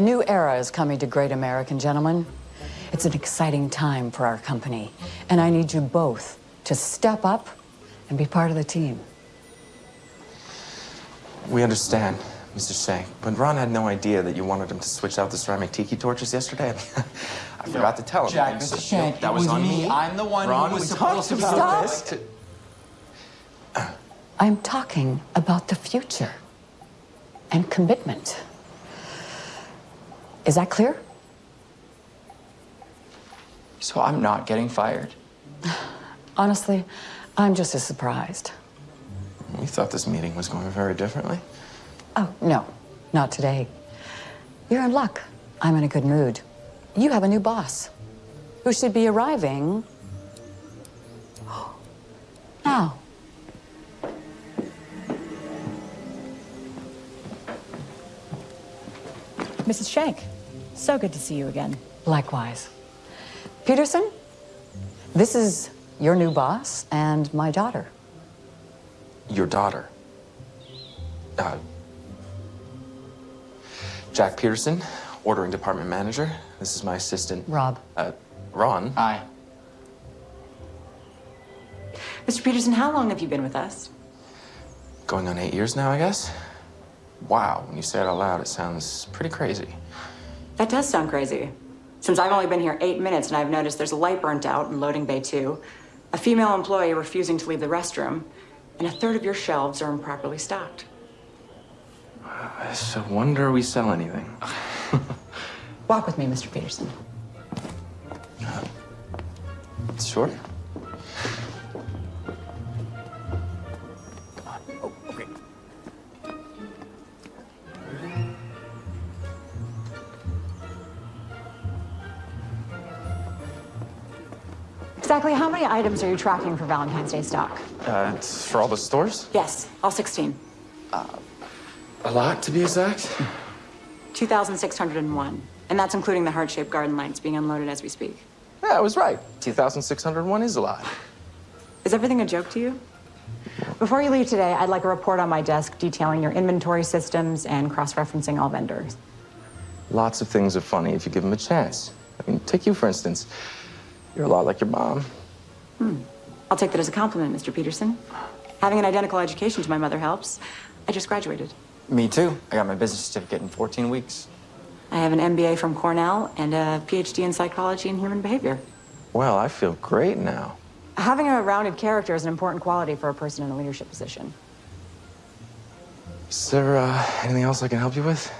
A new era is coming to Great American, gentlemen. It's an exciting time for our company, and I need you both to step up and be part of the team. We understand, Mr. Shank, but Ron had no idea that you wanted him to switch out the ceramic tiki torches yesterday. I forgot to tell him. Jack, Mr. so- Shank, that was, was on me. me. I'm the one who was supposed talked to about Stop. this. I'm talking about the future and commitment. Is that clear? So I'm not getting fired. Honestly, I'm just as surprised. We thought this meeting was going very differently. Oh, no, not today. You're in luck. I'm in a good mood. You have a new boss who should be arriving oh. now. Mrs. Shank, so good to see you again. Likewise. Peterson, this is your new boss and my daughter. Your daughter. Uh, Jack Peterson, ordering department manager. This is my assistant. Rob. Uh, Ron. Aye. Mr. Peterson, how long have you been with us? Going on eight years now, I guess. Wow, when you say it out loud, it sounds pretty crazy. That does sound crazy. Since I've only been here eight minutes and I've noticed there's a light burnt out in loading bay two, a female employee refusing to leave the restroom, and a third of your shelves are improperly stocked. It's a wonder we sell anything. Walk with me, Mr. Peterson. Sure. Exactly how many items are you tracking for Valentine's Day stock? Uh, for all the stores? Yes, all 16. A lot, to be exact. 2,601. And that's including the heart-shaped garden lights being unloaded as we speak. Yeah, I was right. 2,601 is a lot. Is everything a joke to you? Before you leave today, I'd like a report on my desk detailing your inventory systems and cross-referencing all vendors. Lots of things are funny if you give them a chance. I mean, take you, for instance. You're a lot like your mom. Hmm. I'll take that as a compliment, Mr. Peterson. Having an identical education to my mother helps. I just graduated. Me too. I got my business certificate in 14 weeks. I have an MBA from Cornell and a PhD in psychology and human behavior. Well, I feel great now. Having a rounded character is an important quality for a person in a leadership position. Is there uh, anything else I can help you with?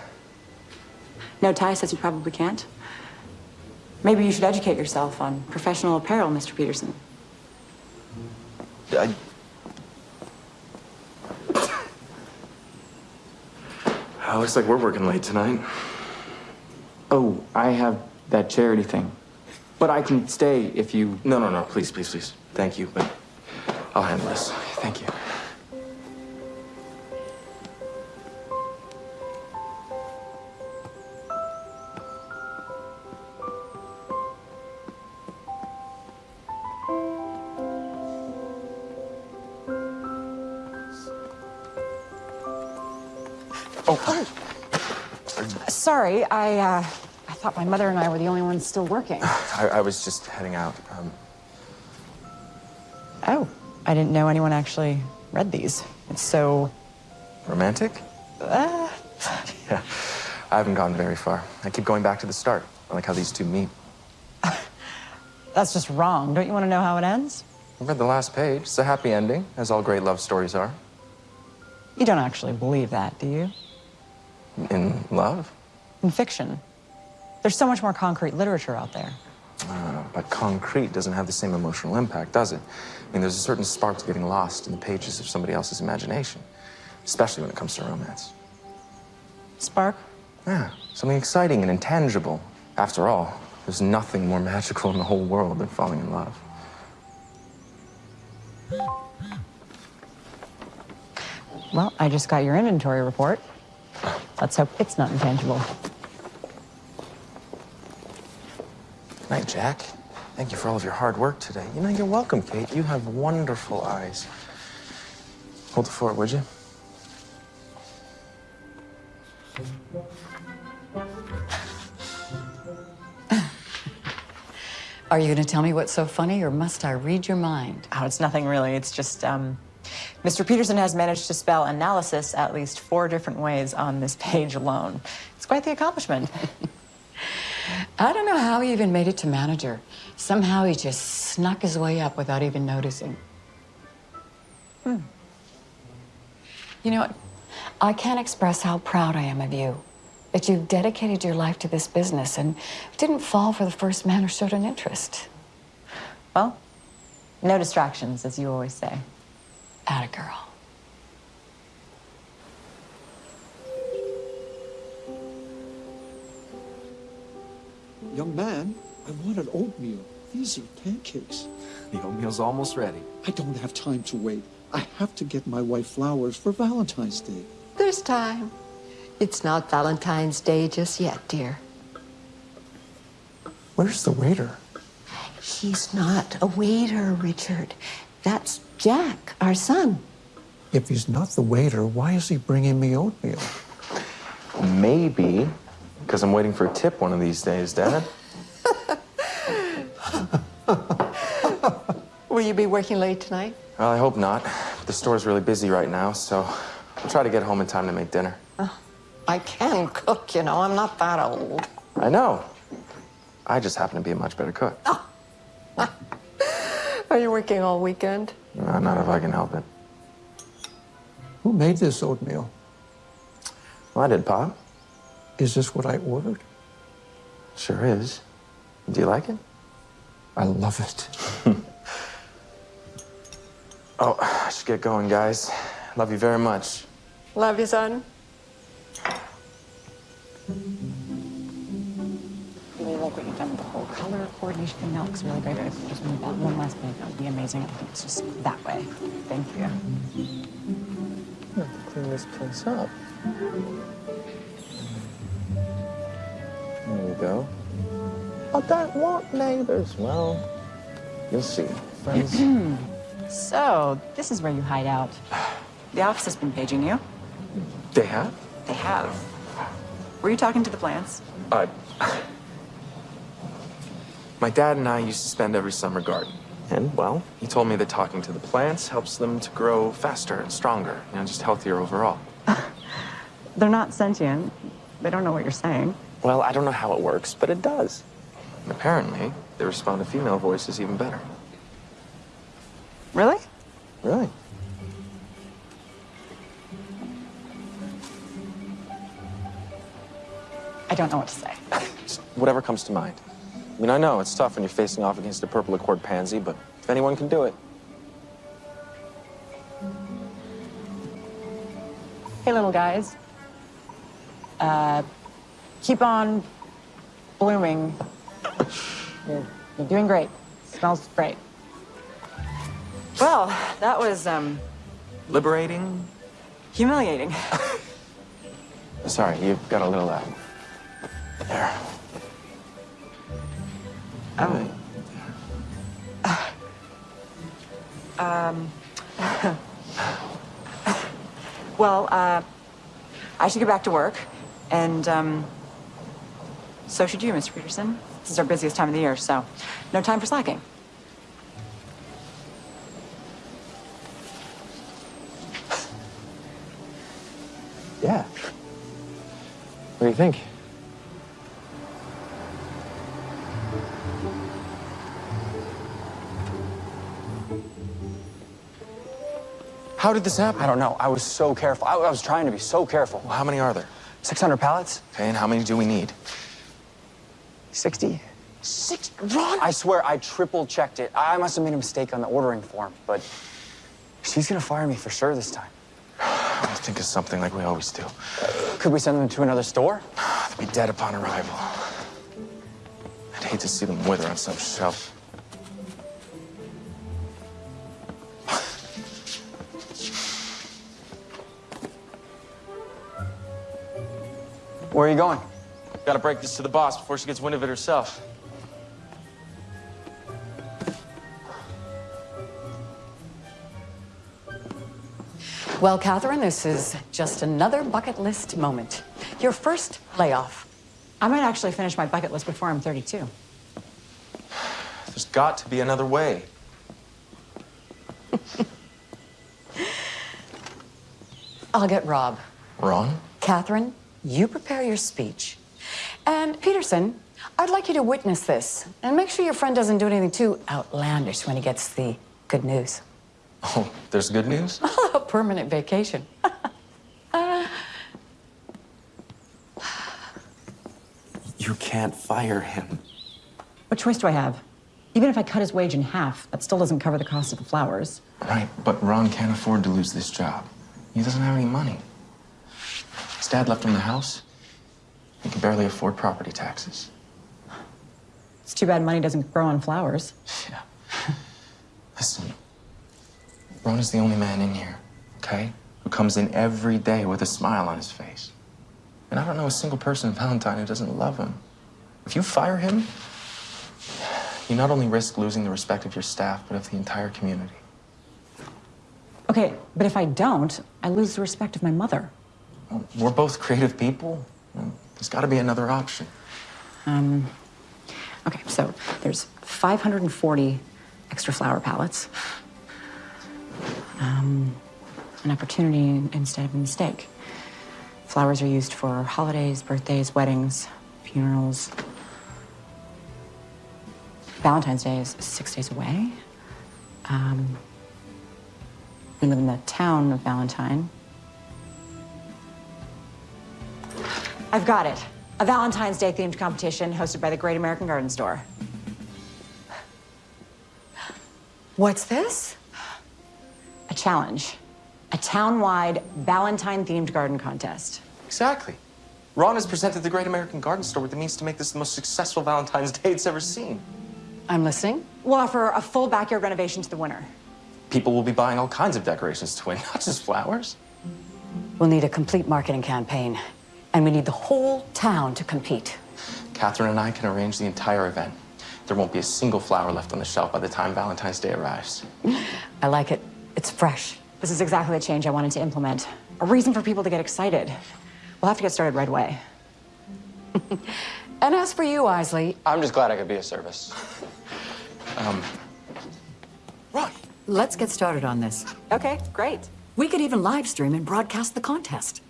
No, Ty says you probably can't. Maybe you should educate yourself on professional apparel, Mr. Peterson. I... Uh, looks like we're working late tonight. Oh, I have that charity thing. But I can stay if you. No, no, no, please, please, please. Thank you, but I'll handle this. Thank you. Sorry, I, uh, I thought my mother and I were the only ones still working. I, I was just heading out. Um, Oh, I didn't know anyone actually read these. It's so, romantic? uh, Yeah, I haven't gone very far. I keep going back to the start. I like how these two meet. that's just wrong. Don't you want to know how it ends? I read the last page. It's a happy ending, as all great love stories are. You don't actually believe that, do you? In love? In fiction. There's so much more concrete literature out there. Uh, but concrete doesn't have the same emotional impact, does it? I mean, there's a certain spark to getting lost in the pages of somebody else's imagination, especially when it comes to romance. Spark? Yeah, something exciting and intangible. After all, there's nothing more magical in the whole world than falling in love. Well, I just got your inventory report. Let's hope it's not intangible. Night, Jack. Thank you for all of your hard work today. You know, you're welcome, Kate. You have wonderful eyes. Hold the fort, would you? Are you going to tell me what's so funny, or must I read your mind? Oh, it's nothing really. It's just, um, Mr. Peterson has managed to spell analysis at least four different ways on this page alone. It's quite the accomplishment. I don't know how he even made it to manager. Somehow he just snuck his way up without even noticing. Hmm. You know? I can't express how proud I am of you. That you've dedicated your life to this business and didn't fall for the first man who showed an interest. well, no distractions, as you always say. Atta girl. Young man, I wanted oatmeal. These are pancakes. The oatmeal's almost ready. I don't have time to wait. I have to get my wife flowers for Valentine's Day. There's time. It's not Valentine's Day just yet, dear. Where's the waiter? He's not a waiter, Richard. That's Jack, our son. If he's not the waiter, why is he bringing me oatmeal? Maybe because I'm waiting for a tip one of these days, Dad. Will you be working late tonight? well, I hope not. The store's really busy right now, so I'll try to get home in time to make dinner. I can cook, you know. I'm not that old. I know. I just happen to be a much better cook. Oh. Are you working all weekend? Uh, not if I can help it. Who made this oatmeal? Well, I did, Pop. Is this what I ordered? Sure is. Do you like it? I love it. Oh, I should get going, guys. Love you very much. Love you, son. really like what you've done with the whole color coordination thing. That looks really great. But if you just move that one last bit, that would be amazing. I think it's just that way. Thank you. Clean this place up. There we go. I don't want neighbors. Well, you'll see. Friends. So, this is where you hide out. The office has been paging you. they have? They have. Were you talking to the plants? Uh, my dad and I used to spend every summer gardening. And, well, he told me that talking to the plants helps them to grow faster and stronger, you know, just healthier overall. They're not sentient. They don't know what you're saying. Well, I don't know how it works, but it does. And apparently, they respond to female voices even better. Really? Really? I don't know what to say. Just whatever comes to mind. I mean, I know it's tough when you're facing off against a purple accord pansy, but if anyone can do it, Hey, little guys. Uh, keep on blooming. You're, you're doing great. Smells great. Well, that was um, liberating. humiliating. Sorry, you've got a little uh, there. Oh. Well, uh, I should get back to work, and um, so should you, Mr. Peterson. This is our busiest time of the year, so no time for slacking. Yeah. What do you think? How did this happen? I don't know. I was so careful. I, I was trying to be so careful. Well, how many are there? 600 pallets? Okay, and how many do we need? 60? Six. Ron! I swear I triple checked it. I must have made a mistake on the ordering form, but she's gonna fire me for sure this time. I'll think of something like we always do. Could we send them to another store? They'll be dead upon arrival. I'd hate to see them wither on some shelf. Where are you going? Gotta break this to the boss before she gets wind of it herself. Well, Catherine, this is just another bucket list moment. Your first layoff. I might actually finish my bucket list before I'm 32. There's got to be another way. I'll get Rob. Ron? Catherine, you prepare your speech. And Peterson, I'd like you to witness this and make sure your friend doesn't do anything too outlandish when he gets the good news. Oh, there's good news? A permanent vacation. You can't fire him. What choice do I have? Even if I cut his wage in half, that still doesn't cover the cost of the flowers. Right, but Ron can't afford to lose this job. He doesn't have any money. Dad left him the house. He can barely afford property taxes. It's too bad money doesn't grow on flowers. Yeah. Listen, Ron is the only man in here, okay? Who comes in every day with a smile on his face. And I don't know a single person in Valentine who doesn't love him. If you fire him, you not only risk losing the respect of your staff, but of the entire community. Okay, but if I don't, I lose the respect of my mother. We're both creative people. There's got to be another option. Okay, so there's 540 extra flower pallets. Um, an opportunity instead of a mistake. Flowers are used for holidays, birthdays, weddings, funerals. Valentine's Day is six days away. Um, we live in the town of Valentine. I've got it. A Valentine's Day themed competition hosted by the Great American Garden Store. What's this? A challenge. A town-wide Valentine-themed garden contest. Exactly. Ron has presented the Great American Garden Store with the means to make this the most successful Valentine's Day it's ever seen. I'm listening. We'll offer a full backyard renovation to the winner. People will be buying all kinds of decorations to win, not just flowers. We'll need a complete marketing campaign, and we need the whole town to compete. Catherine and I can arrange the entire event. There won't be a single flower left on the shelf by the time Valentine's Day arrives. I like it. It's fresh. This is exactly the change I wanted to implement. A reason for people to get excited. We'll have to get started right away. And as for you, Isley, I'm just glad I could be of service. um, Ron! let's get started on this. Okay, great. We could even live stream and broadcast the contest.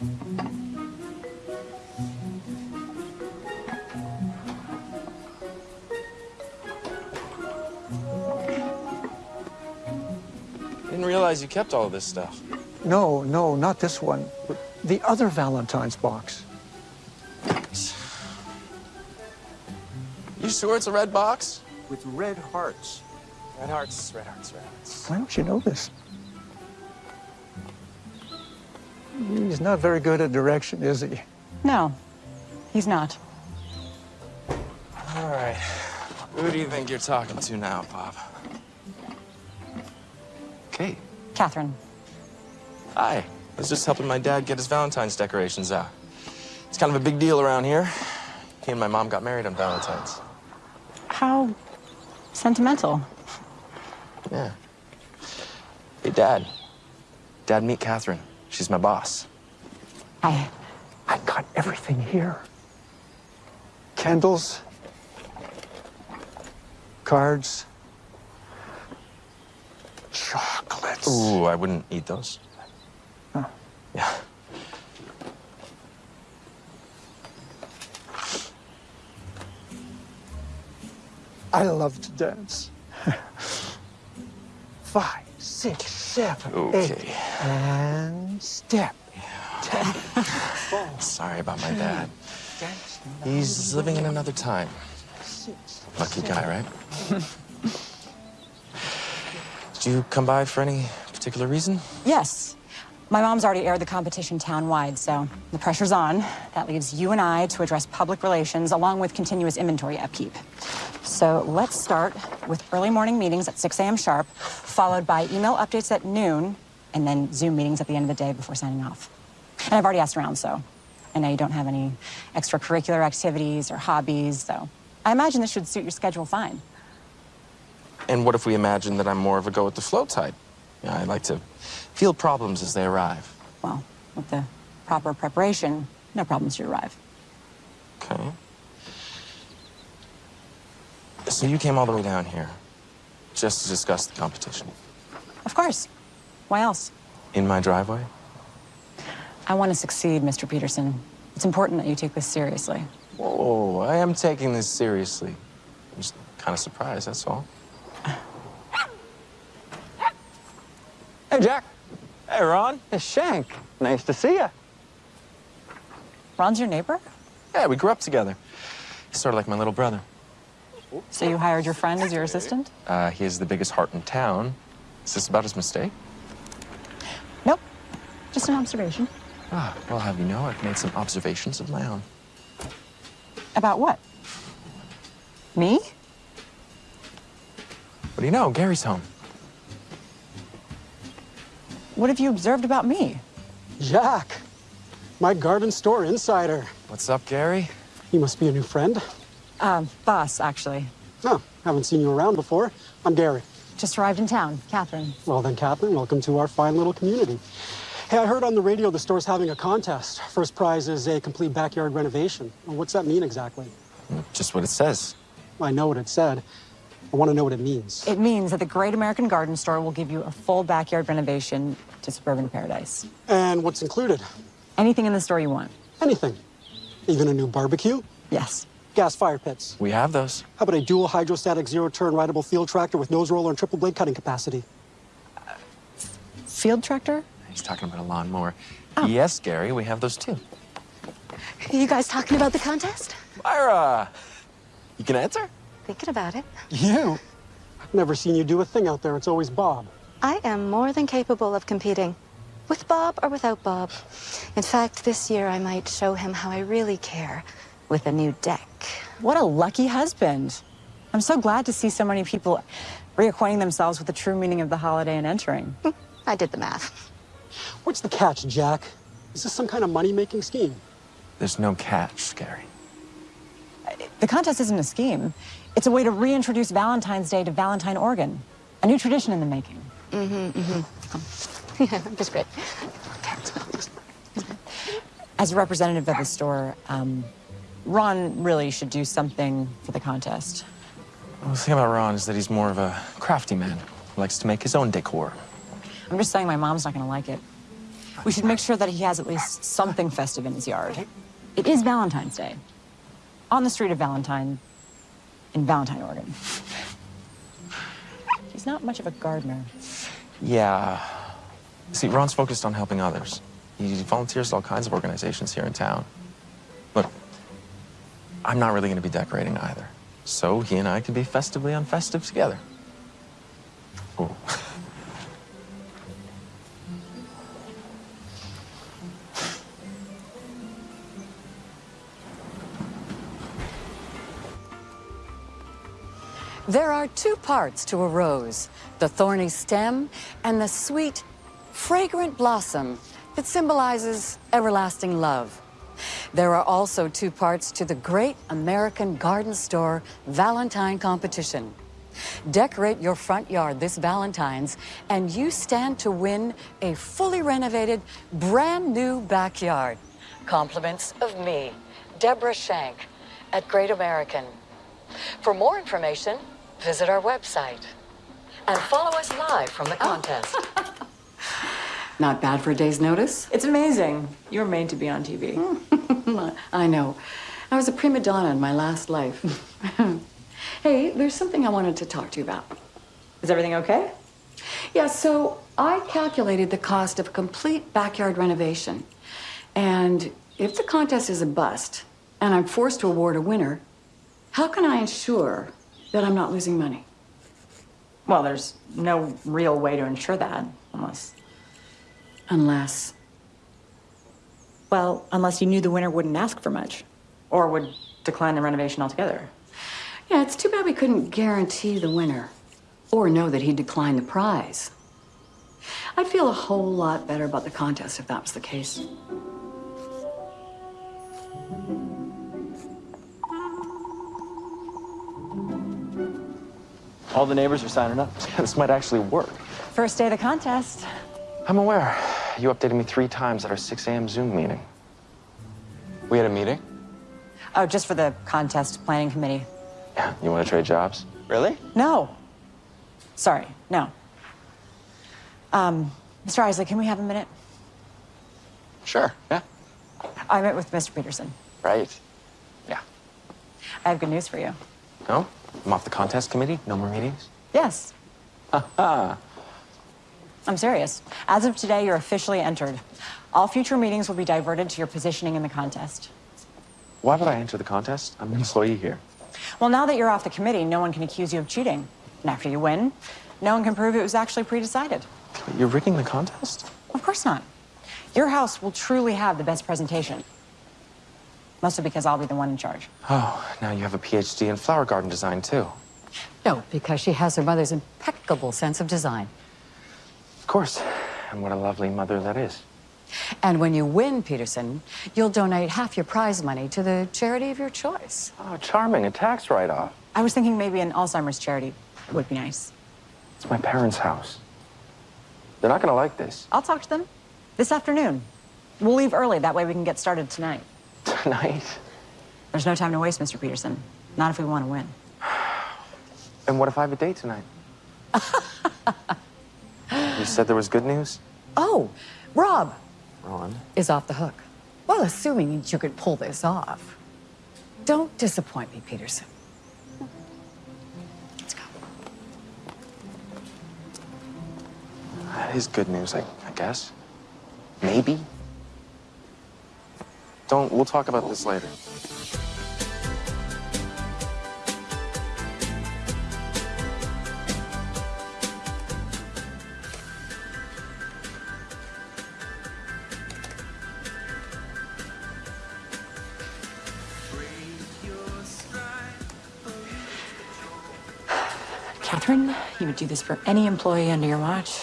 Didn't realize you kept all this stuff. No, no, not this one. The other Valentine's box. You sure it's a red box? With red hearts. Red hearts, red hearts, red hearts. Why don't you know this? He's not very good at direction, is he? No, he's not. All right. Who do you think you're talking to now, Pop? Kate. Catherine. Hi. I was just helping my dad get his Valentine's decorations out. It's kind of a big deal around here. He and my mom got married on Valentine's. How sentimental. Yeah. Hey, Dad. Dad, meet Catherine. She's my boss. I. I got everything here. Candles, cards, chocolates. Ooh, I wouldn't eat those. Huh. Yeah. I love to dance. Five, six, seven, eight, Okay. and step. Sorry about my dad. Dance, He's living in another time. six. Lucky guy, right? Did you come by for any particular reason? Yes. My mom's already aired the competition town-wide, so the pressure's on. That leaves you and I to address public relations along with continuous inventory upkeep. So let's start with early morning meetings at 6 a.m. sharp, followed by email updates at noon, and then Zoom meetings at the end of the day before signing off. And I've already asked around, so I know you don't have any extracurricular activities or hobbies, so I imagine this should suit your schedule fine. And what if we imagine that I'm more of a go with the flow type? Yeah, I like to feel problems as they arrive. Well, with the proper preparation, no problems should arrive. Okay. So you came all the way down here just to discuss the competition Of course. Why else? in my driveway? I want to succeed, Mr. Peterson. It's important that you take this seriously. Whoa, I am taking this seriously. I'm just kind of surprised, that's all. Hey, Jack. Hey, Ron. Hey, Shank. Nice to see you. Ron's your neighbor? Yeah, we grew up together. He's sort of like my little brother. So you hired your friend as your assistant? Uh, he has the biggest heart in town. Is this about his mistake? Nope. Just an observation. Ah, well, have you know, I've made some observations of my own. About what? Me? What do you know? Gary's home. What have you observed about me? Jack, my garden store insider. What's up, Gary? You must be a new friend. Um, boss, actually. Oh, haven't seen you around before. I'm Gary. Just arrived in town. Catherine. Well then, Catherine, welcome to our fine little community. Hey, I heard on the radio the store's having a contest. First prize is a complete backyard renovation. Well, what's that mean exactly? Just what it says. I know what it said. I want to know what it means. It means that the Great American Garden Store will give you a full backyard renovation to suburban paradise. And what's included? Anything in the store you want. Anything. Even a new barbecue? Yes. Gas fire pits. We have those. How about a dual hydrostatic zero-turn rideable field tractor with nose roller and triple blade cutting capacity? Field tractor? He's talking about a lawnmower. Oh. Yes, Gary, we have those too. Are You guys talking about the contest? Myra! You can answer? Thinking about it. You? I've never seen you do a thing out there. It's always Bob. I am more than capable of competing. With Bob or without Bob. In fact, this year I might show him how I really care with a new deck. What a lucky husband. I'm so glad to see so many people reacquainting themselves with the true meaning of the holiday and entering. Hmm, I did the math. What's the catch, Jack? Is this some kind of money-making scheme? There's no catch, Gary. The contest isn't a scheme. It's a way to reintroduce Valentine's Day to Valentine, Oregon. A new tradition in the making. Mm hmm. mm-hmm. Yeah, just great. As a representative of the store, um, Ron really should do something for the contest. Well, the thing about Ron is that he's more of a crafty man who likes to make his own decor. I'm just saying my mom's not gonna like it. We should make sure that he has at least something festive in his yard. It is Valentine's Day. On the street of Valentine, in Valentine, Oregon. He's not much of a gardener. Yeah. See, Ron's focused on helping others. He volunteers at all kinds of organizations here in town. Look, I'm not really going to be decorating either. So he and I can be festively unfestive together. Ooh. There are two parts to a rose the thorny stem and the sweet, fragrant blossom that symbolizes everlasting love. There are also two parts to the Great American Garden Store Valentine Competition. Decorate your front yard this Valentine's, and you stand to win a fully renovated, brand new backyard. Compliments of me, Deborah Shank, at Great American. For more information, visit our website and follow us live from the oh. contest. Not bad for a day's notice? It's amazing. You're made to be on TV. I know. I was a prima donna in my last life. hey, there's something I wanted to talk to you about. Is everything okay? Yeah, so I calculated the cost of a complete backyard renovation. And if the contest is a bust and I'm forced to award a winner, how can I ensure that I'm not losing money? Well, there's no real way to ensure that, unless. Unless. Well, unless you knew the winner wouldn't ask for much, or would decline the renovation altogether. Yeah, it's too bad we couldn't guarantee the winner or know that he'd decline the prize. I'd feel a whole lot better about the contest if that was the case. All the neighbors are signing up. this might actually work. First day of the contest. I'm aware. You updated me three times at our 6 a.m. Zoom meeting. We had a meeting? Oh, just for the contest planning committee. Yeah. You want to trade jobs? Really? No. Sorry, no. Um, Mr. Isley, can we have a minute? Sure. Yeah. I met with Mr. Peterson. Right. Yeah. I have good news for you. No? I'm off the contest committee? No more meetings? Yes. I'm serious. As of today, you're officially entered. All future meetings will be diverted to your positioning in the contest. Why would I enter the contest? I'm an employee here. Well, now that you're off the committee, no one can accuse you of cheating. And after you win, no one can prove it was actually pre-decided. You're rigging the contest? Of course not. Your house will truly have the best presentation. Mostly because I'll be the one in charge. Oh, now you have a PhD in flower garden design, too. No, because she has her mother's impeccable sense of design. Of course. And what a lovely mother that is. And when you win, Peterson, you'll donate half your prize money to the charity of your choice. Oh, charming. A tax write-off. I was thinking maybe an Alzheimer's charity would be nice. It's my parents' house. They're not gonna like this. I'll talk to them this afternoon. We'll leave early, that way we can get started tonight. Tonight? There's no time to waste, Mr. Peterson. Not if we want to win. And what if I have a date tonight? you said there was good news? Oh, Rob Ron? is off the hook. Well, assuming you could pull this off. Don't disappoint me, Peterson. Let's go. That is good news, I, I guess. Maybe. Don't, we'll talk about this later. Catherine, you would do this for any employee under your watch.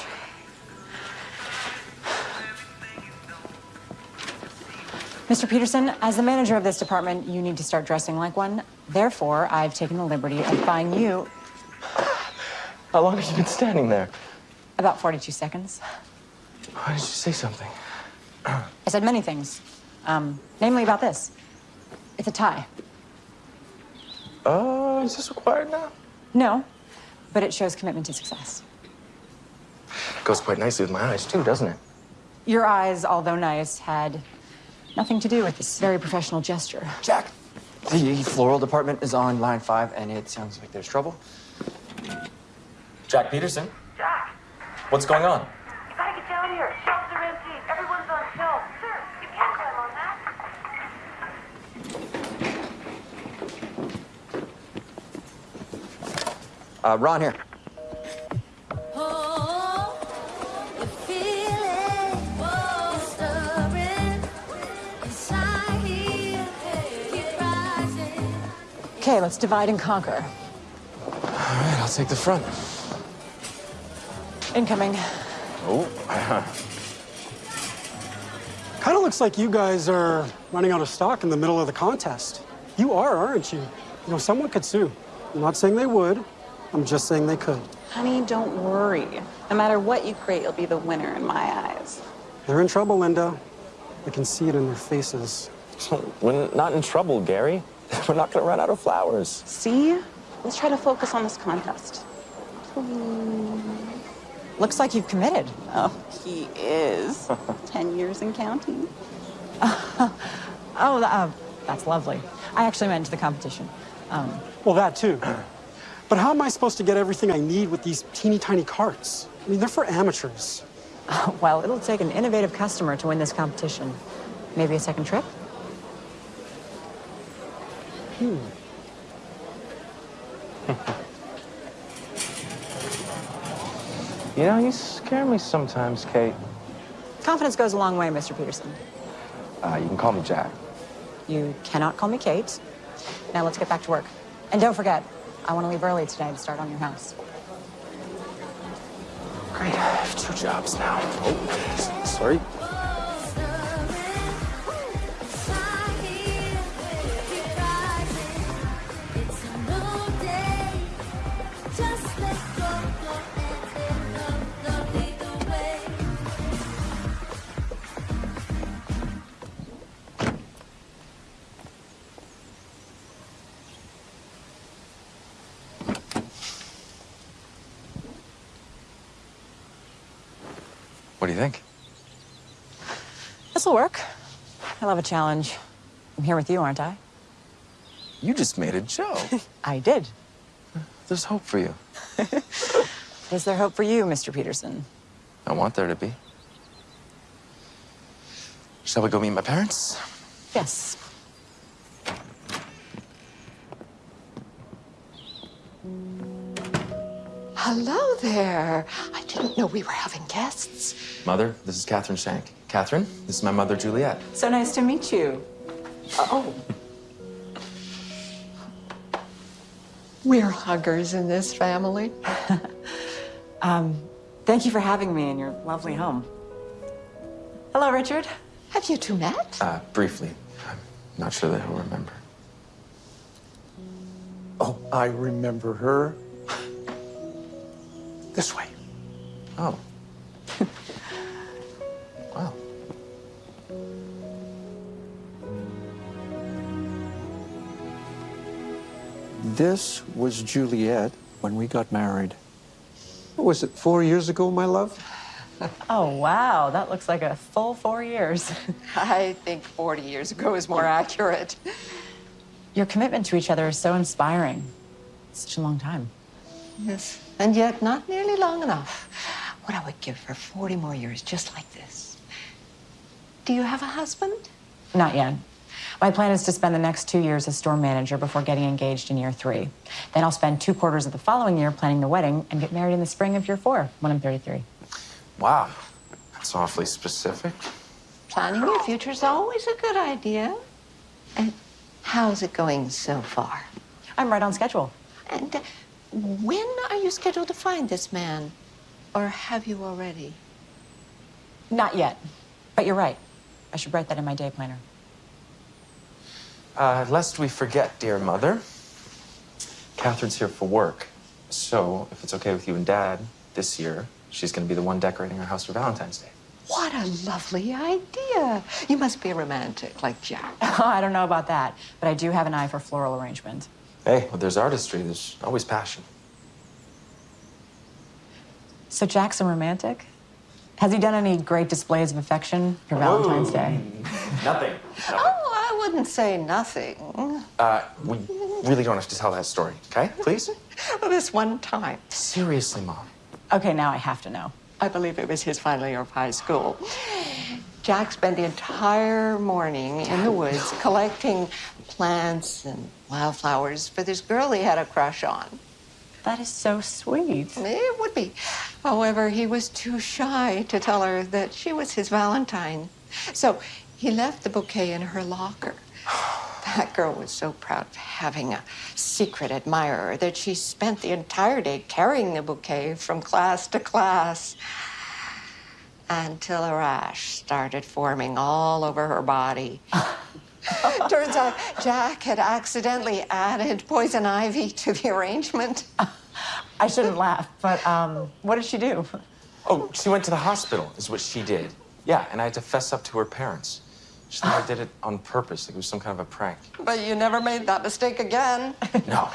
Mr. Peterson, as the manager of this department, you need to start dressing like one. Therefore, I've taken the liberty of buying you How long have you been standing there? about 42 seconds. Why did you say something? I said many things, um, namely about this. It's a tie. Oh, is this required now? No, but it shows commitment to success. It Goes quite nicely with my eyes, too, doesn't it? Your eyes, although nice, had nothing to do with this very professional gesture. Jack, the floral department is on line five, and it sounds like there's trouble. Jack Peterson? Jack, What's going on? you gotta get down here. Shelves are empty. Everyone's on shelves. Sir, you can't climb on that. Uh, Ron here. Okay, let's divide and conquer. All right, I'll take the front. Incoming. Oh, Kind of looks like you guys are running out of stock in the middle of the contest. You are, aren't you? You know, someone could sue. I'm not saying they would. I'm just saying they could. Honey, don't worry. No matter what you create, you'll be the winner in my eyes. They're in trouble, Linda. I can see it in their faces. we're not in trouble, Gary. We're not gonna run out of flowers. See? Let's try to focus on this contest. Looks like you've committed. Oh, he is. Ten years and counting. Oh, uh, that's lovely. I actually meant to the competition. Um, Well, that too. But how am I supposed to get everything I need with these teeny tiny carts? I mean, they're for amateurs. well, it'll take an innovative customer to win this competition. Maybe a second trip? Hmm. You know, you scare me sometimes, Kate. Confidence goes a long way, Mr. Peterson. Uh, you can call me Jack. You cannot call me Kate. Now let's get back to work. And don't forget, I want to leave early today to start on your house. Great, I have two jobs now. Oh, sorry. This'll work. I love a challenge. I'm here with you, aren't I? You just made a joke. I did. There's hope for you. Is there hope for you, Mr. Peterson? I want there to be. Shall we go meet my parents? Yes. Hello there. I didn't know we were having guests. Mother, this is Catherine Shank. Catherine, this is my mother, Juliet. So nice to meet you. Oh. We're huggers in this family. Um, thank you for having me in your lovely home. Hello, Richard. Have you two met? Uh, briefly. I'm not sure that he'll remember. Oh, I remember her. This way. Oh. This was Juliet when we got married. What was it, four years ago, my love? Oh, wow. That looks like a full four years. I think 40 years ago is more accurate. Your commitment to each other is so inspiring. Such a long time. Yes. And yet, not nearly long enough. What I would give for 40 more years just like this. Do you have a husband? Not yet. My plan is to spend the next two years as store manager before getting engaged in year three. Then I'll spend two quarters of the following year planning the wedding and get married in the spring of year four when I'm 33. Wow. That's awfully specific. Planning your future is always a good idea. And how's it going so far? I'm right on schedule. And uh, when are you scheduled to find this man? Or have you already? Not yet. But you're right. I should write that in my day planner. Uh, lest we forget, dear mother, Catherine's here for work. So, if it's okay with you and Dad, this year, she's going to be the one decorating our house for Valentine's Day. What a lovely idea. You must be a romantic like Jack. Oh, I don't know about that, but I do have an eye for floral arrangement. Hey, well, there's artistry, there's always passion. So Jack's a romantic? Has he done any great displays of affection for Valentine's Day? Nothing. Oh, I wouldn't say nothing. Uh, we really don't have to tell that story, okay? Please? This one time. Seriously, Mom. Okay, now I have to know. I believe it was his final year of high school. Jack spent the entire morning in the woods collecting plants and wildflowers for this girl he had a crush on. That is so sweet. It would be. However, he was too shy to tell her that she was his Valentine. So he left the bouquet in her locker. That girl was so proud of having a secret admirer that she spent the entire day carrying the bouquet from class to class until a rash started forming all over her body. Turns out Jack had accidentally added poison ivy to the arrangement. I shouldn't laugh, but um, what did she do? Oh, she went to the hospital, is what she did. Yeah, and I had to fess up to her parents. She thought I did it on purpose, like it was some kind of a prank. But you never made that mistake again. No.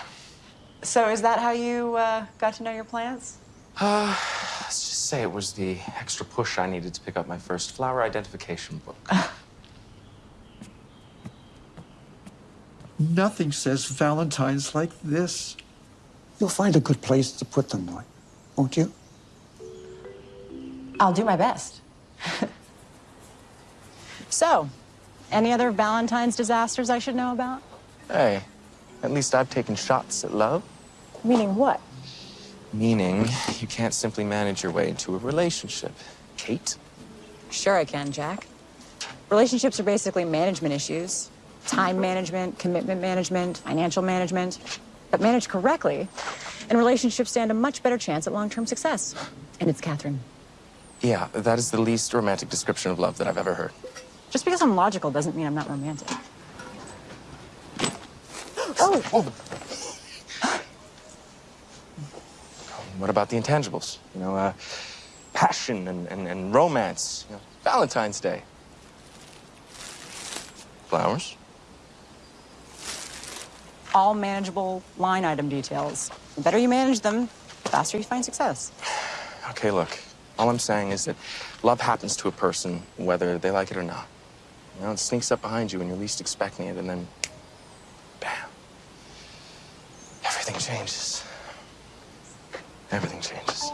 So is that how you uh, got to know your plants? Uh, let's just say it was the extra push I needed to pick up my first flower identification book. Nothing says Valentine's like this. You'll find a good place to put them, Lloyd, won't you? I'll do my best. so, any other Valentine's disasters I should know about? hey, at least I've taken shots at love. Meaning what? Meaning, you can't simply manage your way into a relationship. Kate? Sure, I can, Jack. Relationships are basically management issues time management, commitment management, financial management. But managed correctly, and relationships stand a much better chance at long term success. And it's Catherine. Yeah, that is the least romantic description of love that I've ever heard. Just because I'm logical doesn't mean I'm not romantic. Oh! oh. What about the intangibles? You know, uh, passion and, and, and romance. You know, Valentine's Day. Flowers? All manageable line item details. The better you manage them, the faster you find success. Okay, look. All I'm saying is that love happens to a person whether they like it or not. You know, it sneaks up behind you when you're least expecting it, and then, bam, everything changes. Everything changes.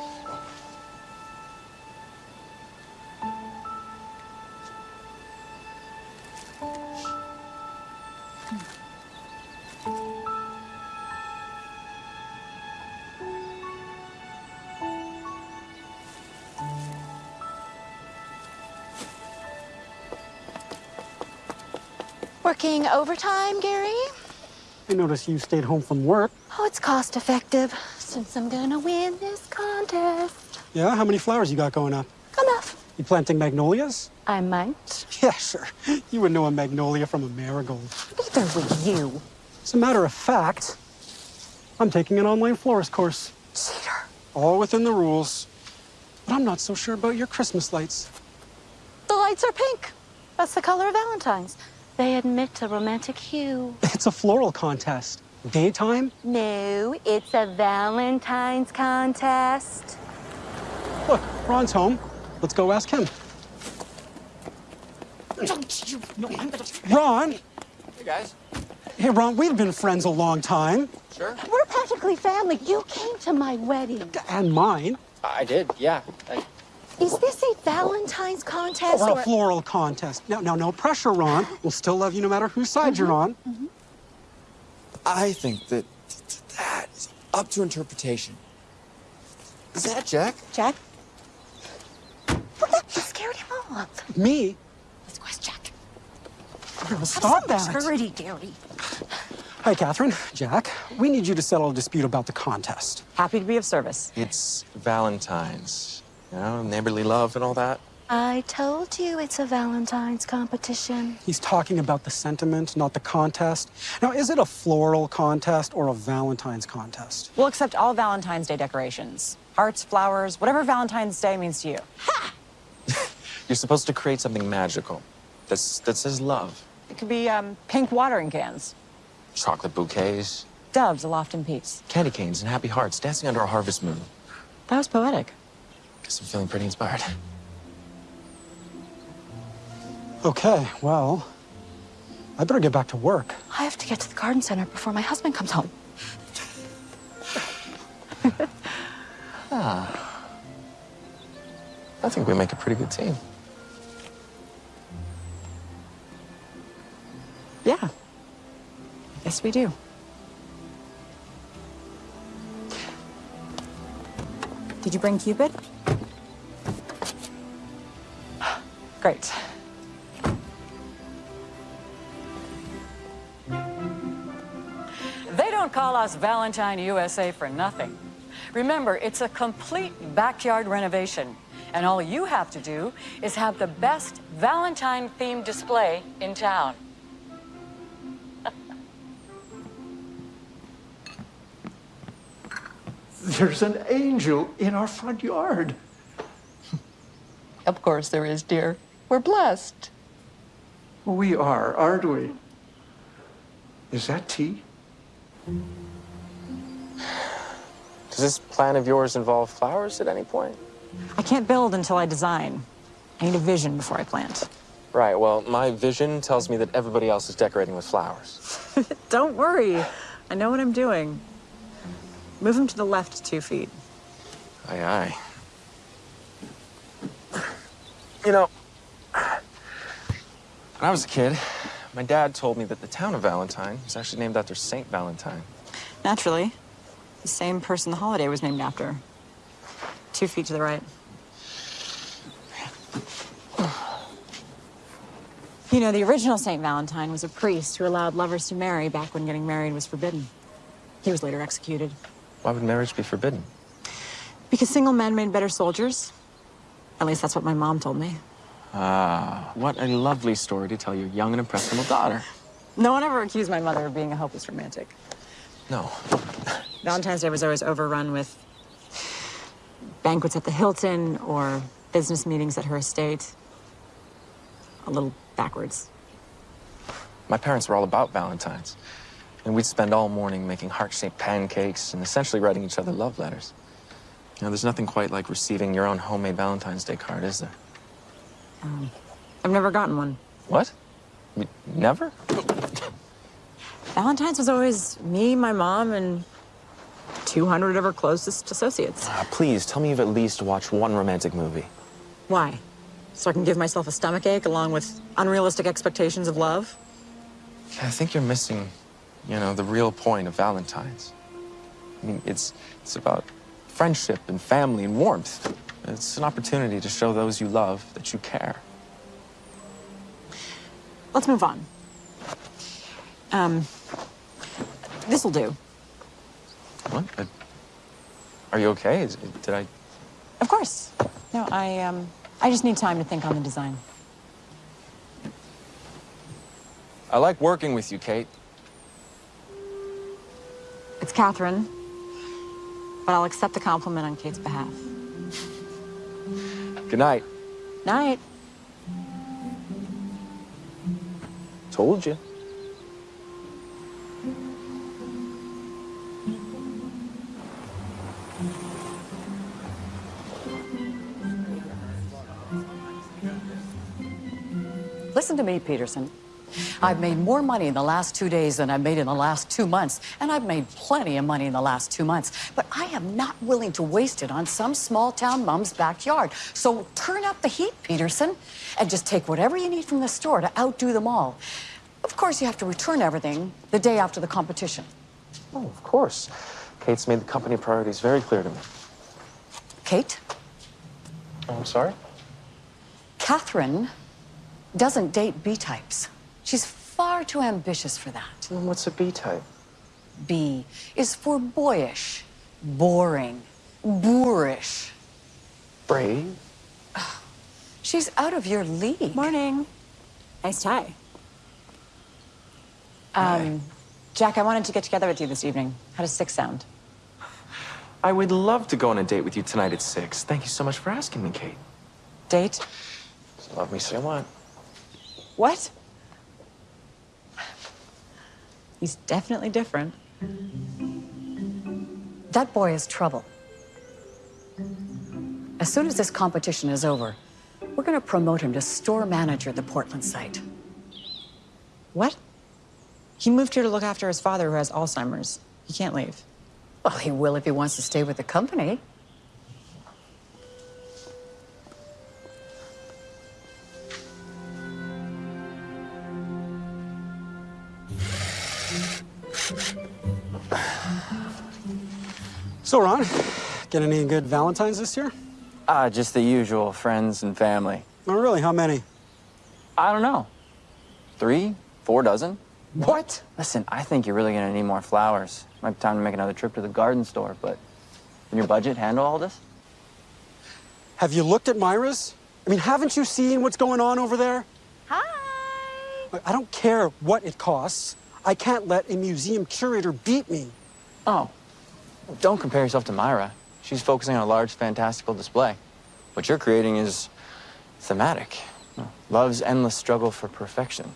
Working overtime, Gary? I noticed you stayed home from work. Oh, it's cost effective since I'm gonna win this contest. Yeah, how many flowers you got going up? Enough. You planting magnolias? I might. Yeah, sure. You would know a magnolia from a marigold. Neither would you. As a matter of fact, I'm taking an online florist course. Cheater. All within the rules. But I'm not so sure about your Christmas lights. The lights are pink. That's the color of Valentine's. They admit a romantic hue. It's a floral contest. Daytime? No, it's a Valentine's contest. Look, Ron's home. Let's go ask him. Don't you no? Ron! Hey, guys. Hey, Ron, we've been friends a long time. Sure. We're practically family. You came to my wedding. And mine. I did, yeah. I... Is this a Valentine's contest Or or a floral contest. No, no, no pressure, Ron. We'll still love you no matter whose side you're on. Mm -hmm. I think that that is up to interpretation. Is that Jack? Jack? What the? You scared him off. Me? Let's go ask Jack. Girl, stop Have that. some maturity, Gary. Hi, Catherine. Jack, we need you to settle a dispute about the contest. Happy to be of service. It's Valentine's, you know, neighborly love and all that. I told you it's a Valentine's competition. He's talking about the sentiment, not the contest. Now, is it a floral contest or a Valentine's contest? We'll accept all Valentine's Day decorations. Hearts, flowers, whatever Valentine's Day means to you. Ha! You're supposed to create something magical that's, that says love. It could be um, pink watering cans, Chocolate bouquets, doves aloft in peace. candy canes, and happy hearts dancing under a harvest moon. That was poetic. Guess I'm feeling pretty inspired. Okay, well, I better get back to work. I have to get to the garden center before my husband comes home. Ah. I think we make a pretty good team. Yeah. Yes, we do. Did you bring Cupid? Great. They don't call us Valentine USA for nothing. Remember, it's a complete backyard renovation, and all you have to do is have the best Valentine themed display in town. There's an angel in our front yard. Of course there is, dear. We're blessed. We are, aren't we? Is that tea? Does this plan of yours involve flowers at any point? I can't build until I design. I need a vision before I plant. Right, well, my vision tells me that everybody else is decorating with flowers. Don't worry. I know what I'm doing. Move him to the left two feet. Aye, aye. You know, when I was a kid, my dad told me that the town of Valentine was actually named after Saint Valentine. Naturally. The same person the holiday was named after. Two feet to the right. You know, the original St. Valentine was a priest who allowed lovers to marry back when getting married was forbidden. He was later executed. Why would marriage be forbidden? Because single men made better soldiers. At least that's what my mom told me. Ah, what a lovely story to tell your young and impressionable daughter. No one ever accused my mother of being a hopeless romantic. No. Valentine's Day was always overrun with banquets at the Hilton or business meetings at her estate. A little backwards. My parents were all about Valentine's. And we'd spend all morning making heart-shaped pancakes and essentially writing each other love letters. You know, there's nothing quite like receiving your own homemade Valentine's Day card, is there? Um, I've never gotten one. What? Never? Valentine's was always me, my mom, and 200 of her closest associates. Ah, please, tell me you've at least watched one romantic movie. Why? So I can give myself a stomach ache along with unrealistic expectations of love? I think you're missing, you know, the real point of Valentine's. I mean, it's, it's about friendship and family and warmth. It's an opportunity to show those you love that you care. Let's move on. Um, this'll do. What? Uh, are you okay? Is, did I? Of course. No, I, um, I just need time to think on the design. I like working with you, Kate. It's Catherine, but I'll accept the compliment on Kate's behalf. Good night. Night. Told you. Listen to me, Peterson. I've made more money in the last two days than I've made in the last two months, and I've made plenty of money in the last two months. But I am not willing to waste it on some small town mom's backyard. So turn up the heat, Peterson, and just take whatever you need from the store to outdo them all. Of course, you have to return everything the day after the competition. Oh, of course. Kate's made the company priorities very clear to me. Kate? Oh, I'm sorry? Catherine doesn't date B types. She's far too ambitious for that. What's a B type? B is for boyish, boring, boorish. Brave? She's out of your league. Morning. Nice tie. Um, Jack, I wanted to get together with you this evening. How does six sound? I would love to go on a date with you tonight at six. Thank you so much for asking me, Kate. Date? Love me, say what? What? He's definitely different. That boy is trouble. As soon as this competition is over, we're going to promote him to store manager at the Portland site. What? He moved here to look after his father who has Alzheimer's. He can't leave. Well, he will if he wants to stay with the company. So, Ron, get any good Valentines this year? Ah, just the usual, friends and family. Oh, really? How many? I don't know. Three, four dozen? What? Listen, I think you're really gonna need more flowers. Might be time to make another trip to the garden store, but can your budget handle all this? Have you looked at Myra's? I mean, haven't you seen what's going on over there? Hi. I don't care what it costs. I can't let a museum curator beat me. Oh, don't compare yourself to Myra. She's focusing on a large, fantastical display. What you're creating is thematic. Love's endless struggle for perfection.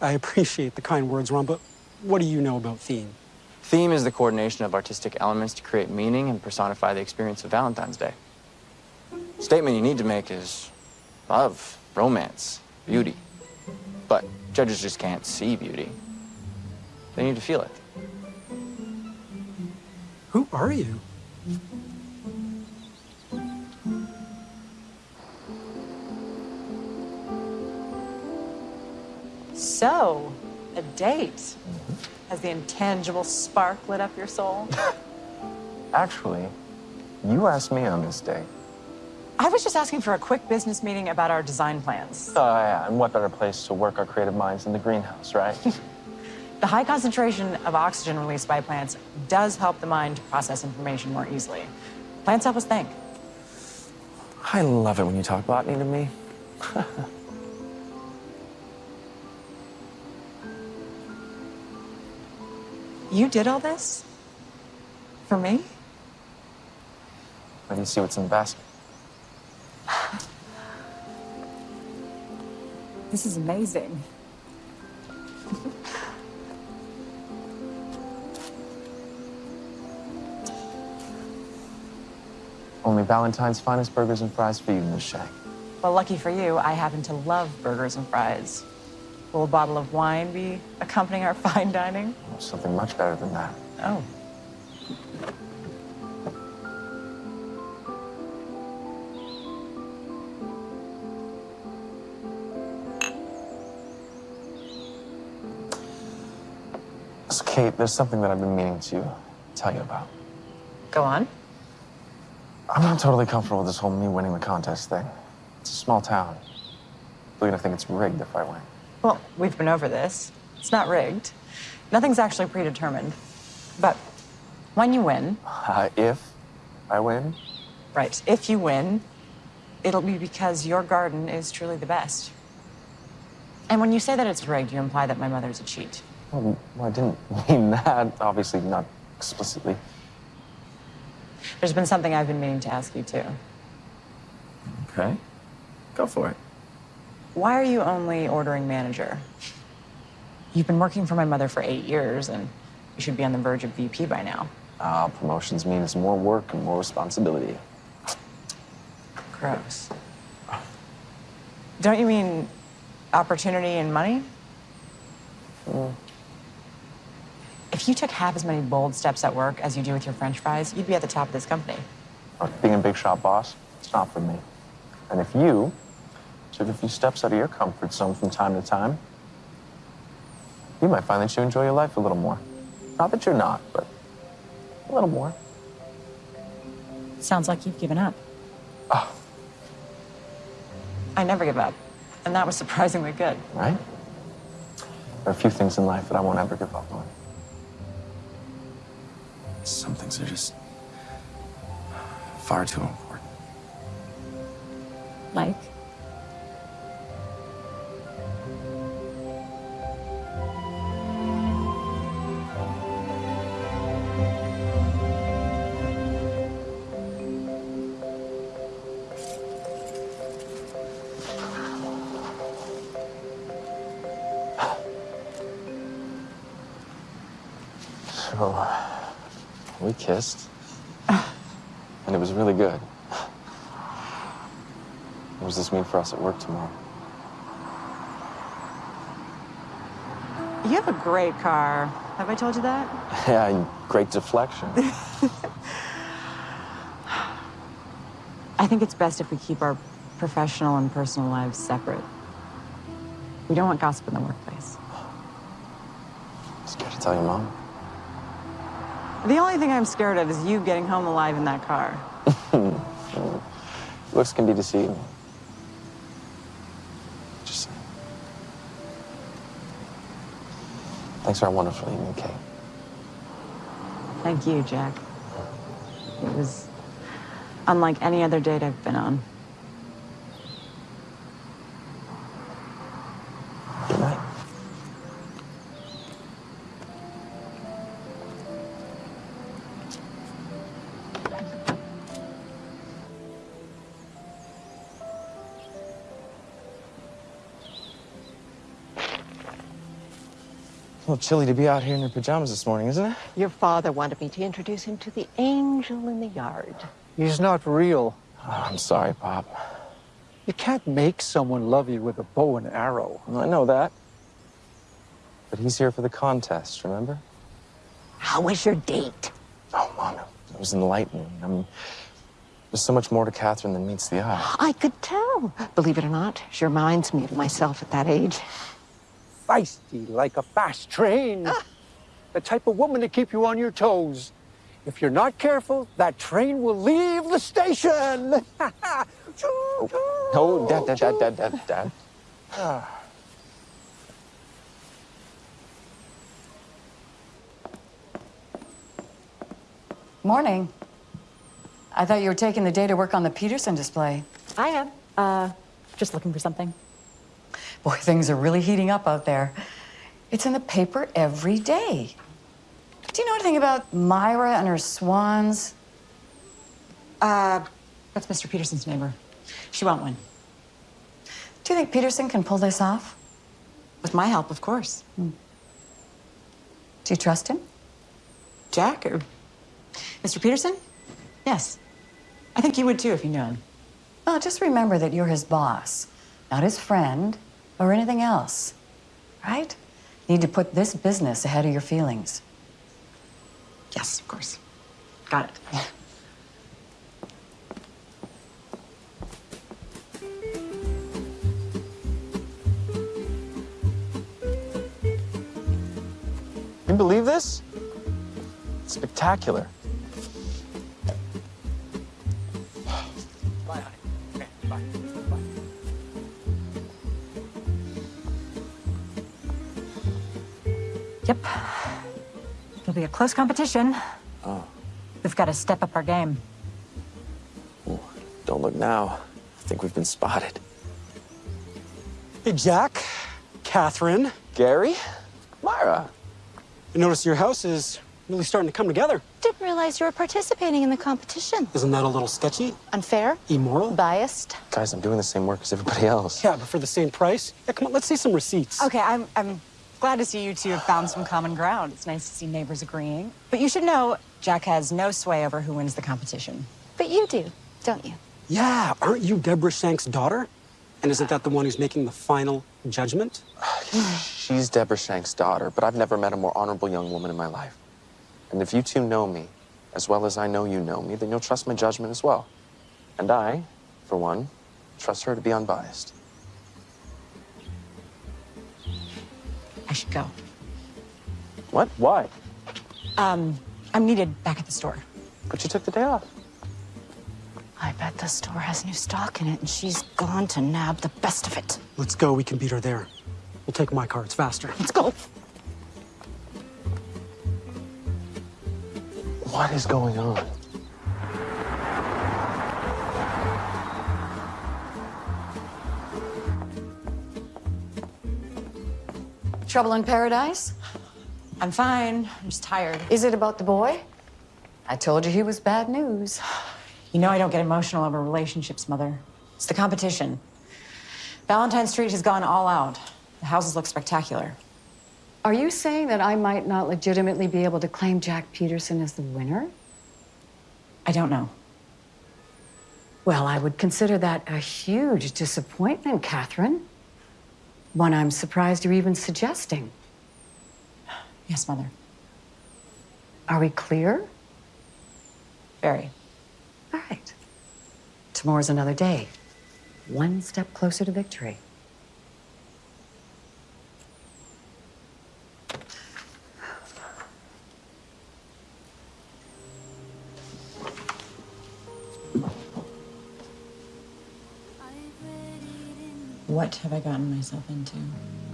I appreciate the kind words, Ron, but what do you know about theme? Theme is the coordination of artistic elements to create meaning and personify the experience of Valentine's Day. Statement you need to make is love, romance, beauty. But judges just can't see beauty. They need to feel it. Who are you? So, a date. Has the intangible spark lit up your soul? Actually, you asked me on this date. I was just asking for a quick business meeting about our design plans. Oh, yeah, and what better place to work our creative minds than the greenhouse, right? The high concentration of oxygen released by plants does help the mind process information more easily. Plants help us think. I love it when you talk botany to me. You did all this? For me? Let me see what's in the basket. This is amazing. Only Valentine's finest burgers and fries for you, Miss Shank. Well, lucky for you, I happen to love burgers and fries. Will a bottle of wine be accompanying our fine dining? Something much better than that. Oh. So, Kate, there's something that I've been meaning to tell you about. Go on. I'm not totally comfortable with this whole me winning the contest thing. It's a small town. They're gonna think it's rigged if I win. Well, we've been over this. It's not rigged. Nothing's actually predetermined. But when you win, Uh, if I win, right, if you win, it'll be because your garden is truly the best. And when you say that it's rigged, you imply that my mother's a cheat. well, well, I didn't mean that. Obviously, not explicitly. There's been something I've been meaning to ask you, too. Okay. Go for it. Why are you only ordering manager? You've been working for my mother for eight years, and you should be on the verge of VP by now. Uh, promotions means more work and more responsibility. Gross. Don't you mean opportunity and money? If you took half as many bold steps at work as you do with your french fries, you'd be at the top of this company. Look, being a big shot boss, it's not for me. And if you took a few steps out of your comfort zone from time to time, you might find that you enjoy your life a little more. Not that you're not, but a little more. Sounds like you've given up. Oh. I never give up, and that was surprisingly good. Right? There are a few things in life that I won't ever give up on. Some things are just far too important. Like? Kissed, and it was really good. What does this mean for us at work tomorrow? You have a great car. Have I told you that? Yeah, great deflection. I think it's best if we keep our professional and personal lives separate. We don't want gossip in the workplace. Scared to tell your mom? The only thing I'm scared of is you getting home alive in that car. Looks can be deceiving. Just. Thanks for a wonderful evening, Kate. Thank you, Jack. It was unlike any other date I've been on. Little chilly to be out here in your pajamas this morning, isn't it? Your father wanted me to introduce him to the angel in the yard. He's not real. Oh, I'm sorry, Pop. You can't make someone love you with a bow and arrow. I know that. But he's here for the contest, remember? How was your date? Oh, Mom, it was enlightening. I mean, there's so much more to Catherine than meets the eye. I could tell. Believe it or not, she reminds me of myself at that age. Feisty like a fast train. The type of woman to keep you on your toes. If you're not careful, that train will leave the station. No, Dad, Dad, Dad, Dad, Dad, Dad. Ah. Morning. I thought you were taking the day to work on the Peterson display. I am. Uh, just looking for something. Boy, things are really heating up out there. It's in the paper every day. Do you know anything about Myra and her swans? Uh, that's Mr. Peterson's neighbor. She won't win. Do you think Peterson can pull this off? With my help, of course. Do you trust him? Jack or Mr. Peterson? Yes. I think you would too if you knew him. Well, just remember that you're his boss, not his friend or anything else. Right? Need to put this business ahead of your feelings. Yes, of course. Got it. You believe this? It's spectacular. It'll be a close competition. Oh, We've got to step up our game. don't look now. I think we've been spotted. Hey, Jack, Catherine. Gary? Myra? I notice your house is really starting to come together. Didn't realize you were participating in the competition. Isn't that a little sketchy? Unfair? Immoral? Biased? Guys, I'm doing the same work as everybody else. Yeah, but for the same price? Yeah, come on, let's see some receipts. Okay, I'm, I'm glad to see you two have found some common ground. It's nice to see neighbors agreeing. But you should know Jack has no sway over who wins the competition. But you do, don't you? Yeah, aren't you Deborah Shank's daughter? And isn't that the one who's making the final judgment? She's Deborah Shank's daughter, but I've never met a more honorable young woman in my life. And if you two know me, as well as I know you know me, then you'll trust my judgment as well. And I, for one, trust her to be unbiased. I should go. What? Why? Um, I'm needed back at the store. But you took the day off. I bet the store has new stock in it, and she's gone to nab the best of it. Let's go, we can beat her there. We'll take my car, it's faster. Let's go. What is going on? Trouble in paradise? I'm fine. I'm just tired. Is it about the boy? I told you he was bad news. You know I don't get emotional over relationships, Mother. It's the competition. Valentine Street has gone all out. The houses look spectacular. Are you saying that I might not legitimately be able to claim Jack Peterson as the winner? I don't know. Well, I would consider that a huge disappointment, Catherine. One I'm surprised you're even suggesting. Yes, Mother. Are we clear? Very. All right. Tomorrow's another day. One step closer to victory. What have I gotten myself into?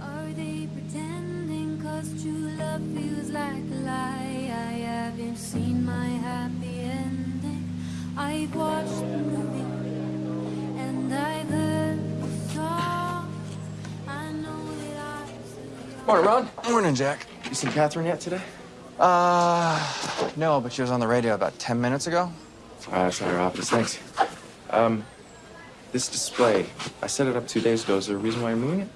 Are they pretending cause true love feels like a lie? I haven't seen my happy ending. I've watched the movie and I've heard the song. I know that I Morning, Ron. Morning, Jack. You seen Catherine yet today? Uh, no, but she was on the radio about 10 minutes ago. Uh, it's at her office. Thanks. Um, this display, I set it up two days ago. Is there a reason why you're moving it?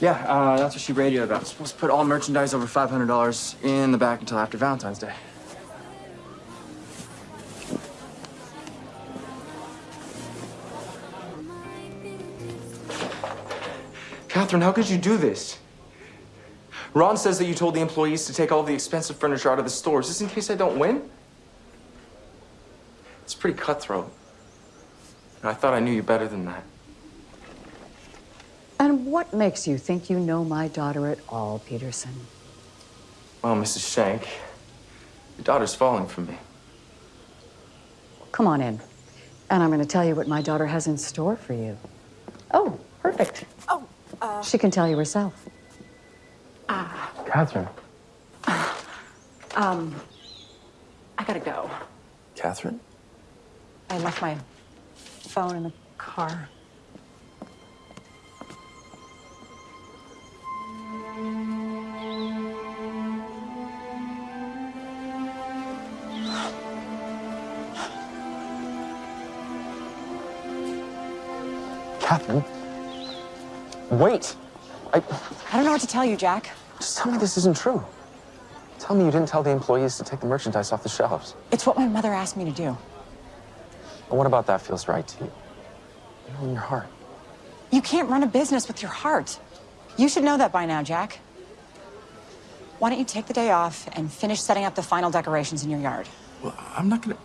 Yeah, uh, that's what she radioed about. Supposed to put all merchandise over $500 in the back until after Valentine's Day. Catherine, how could you do this? Ron says that you told the employees to take all the expensive furniture out of the stores. Just in case I don't win? It's pretty cutthroat. And I thought I knew you better than that. And what makes you think you know my daughter at all, Peterson? Well, Mrs. Shank, your daughter's falling for me. Come on in. And I'm going to tell you what my daughter has in store for you. Oh, perfect. Oh, uh, She can tell you herself. Ah. Catherine. um, I gotta go. Catherine? I left my phone in the car. Catherine? Wait! I. I don't know what to tell you, Jack. Just tell me this isn't true. Tell me you didn't tell the employees to take the merchandise off the shelves. It's what my mother asked me to do. And what about that feels right to you? You know, in your heart. You can't run a business with your heart. You should know that by now, Jack. Why don't you take the day off and finish setting up the final decorations in your yard? Well, I'm not gonna.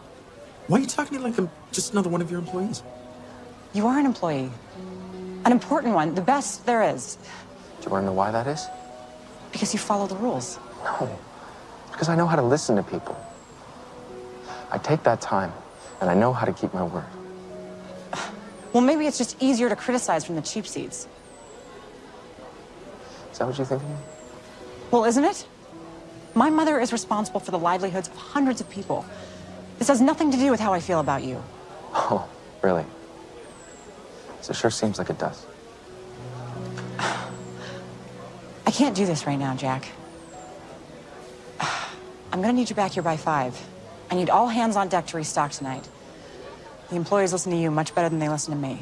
Why are you talking to me like I'm just another one of your employees? You are an employee. An important one, the best there is. Do you want to know why that is? Because you follow the rules. No. Because I know how to listen to people. I take that time, and I know how to keep my word. Well, maybe it's just easier to criticize from the cheap seats. Is that what you think of me? Well, isn't it? My mother is responsible for the livelihoods of hundreds of people. This has nothing to do with how I feel about you. Oh, really? So it sure seems like it does. I can't do this right now, Jack. I'm gonna need you back here by five. I need all hands on deck to restock tonight. The employees listen to you much better than they listen to me.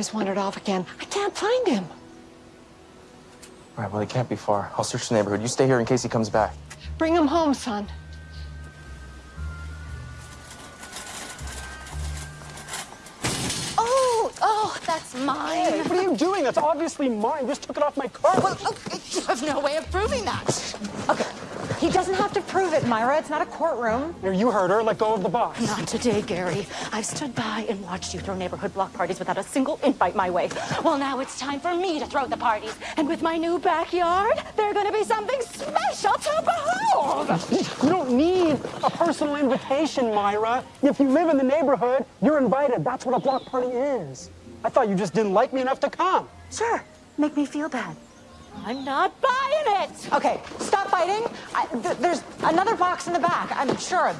Has wandered off again. I can't find him. All right, well, he can't be far. I'll search the neighborhood. You stay here in case he comes back. Bring him home, son. Oh, oh, that's mine. Hey, what are you doing? That's obviously mine. You just took it off my car. Well, okay, you have no way of proving that. Okay, he doesn't have to prove it, Myra. It's not a courtroom. You heard her. Let go of the box. Not today, Gary. I've stood by and watched you throw neighborhood block parties without a single invite my way. Well, now it's time for me to throw the parties. And with my new backyard, they're gonna be something special to behold. You don't need a personal invitation, Myra. If you live in the neighborhood, you're invited. That's what a block party is. I thought you just didn't like me enough to come. Sure, make me feel bad. I'm not buying it. Okay, stop fighting. I, th there's another box in the back, I'm sure.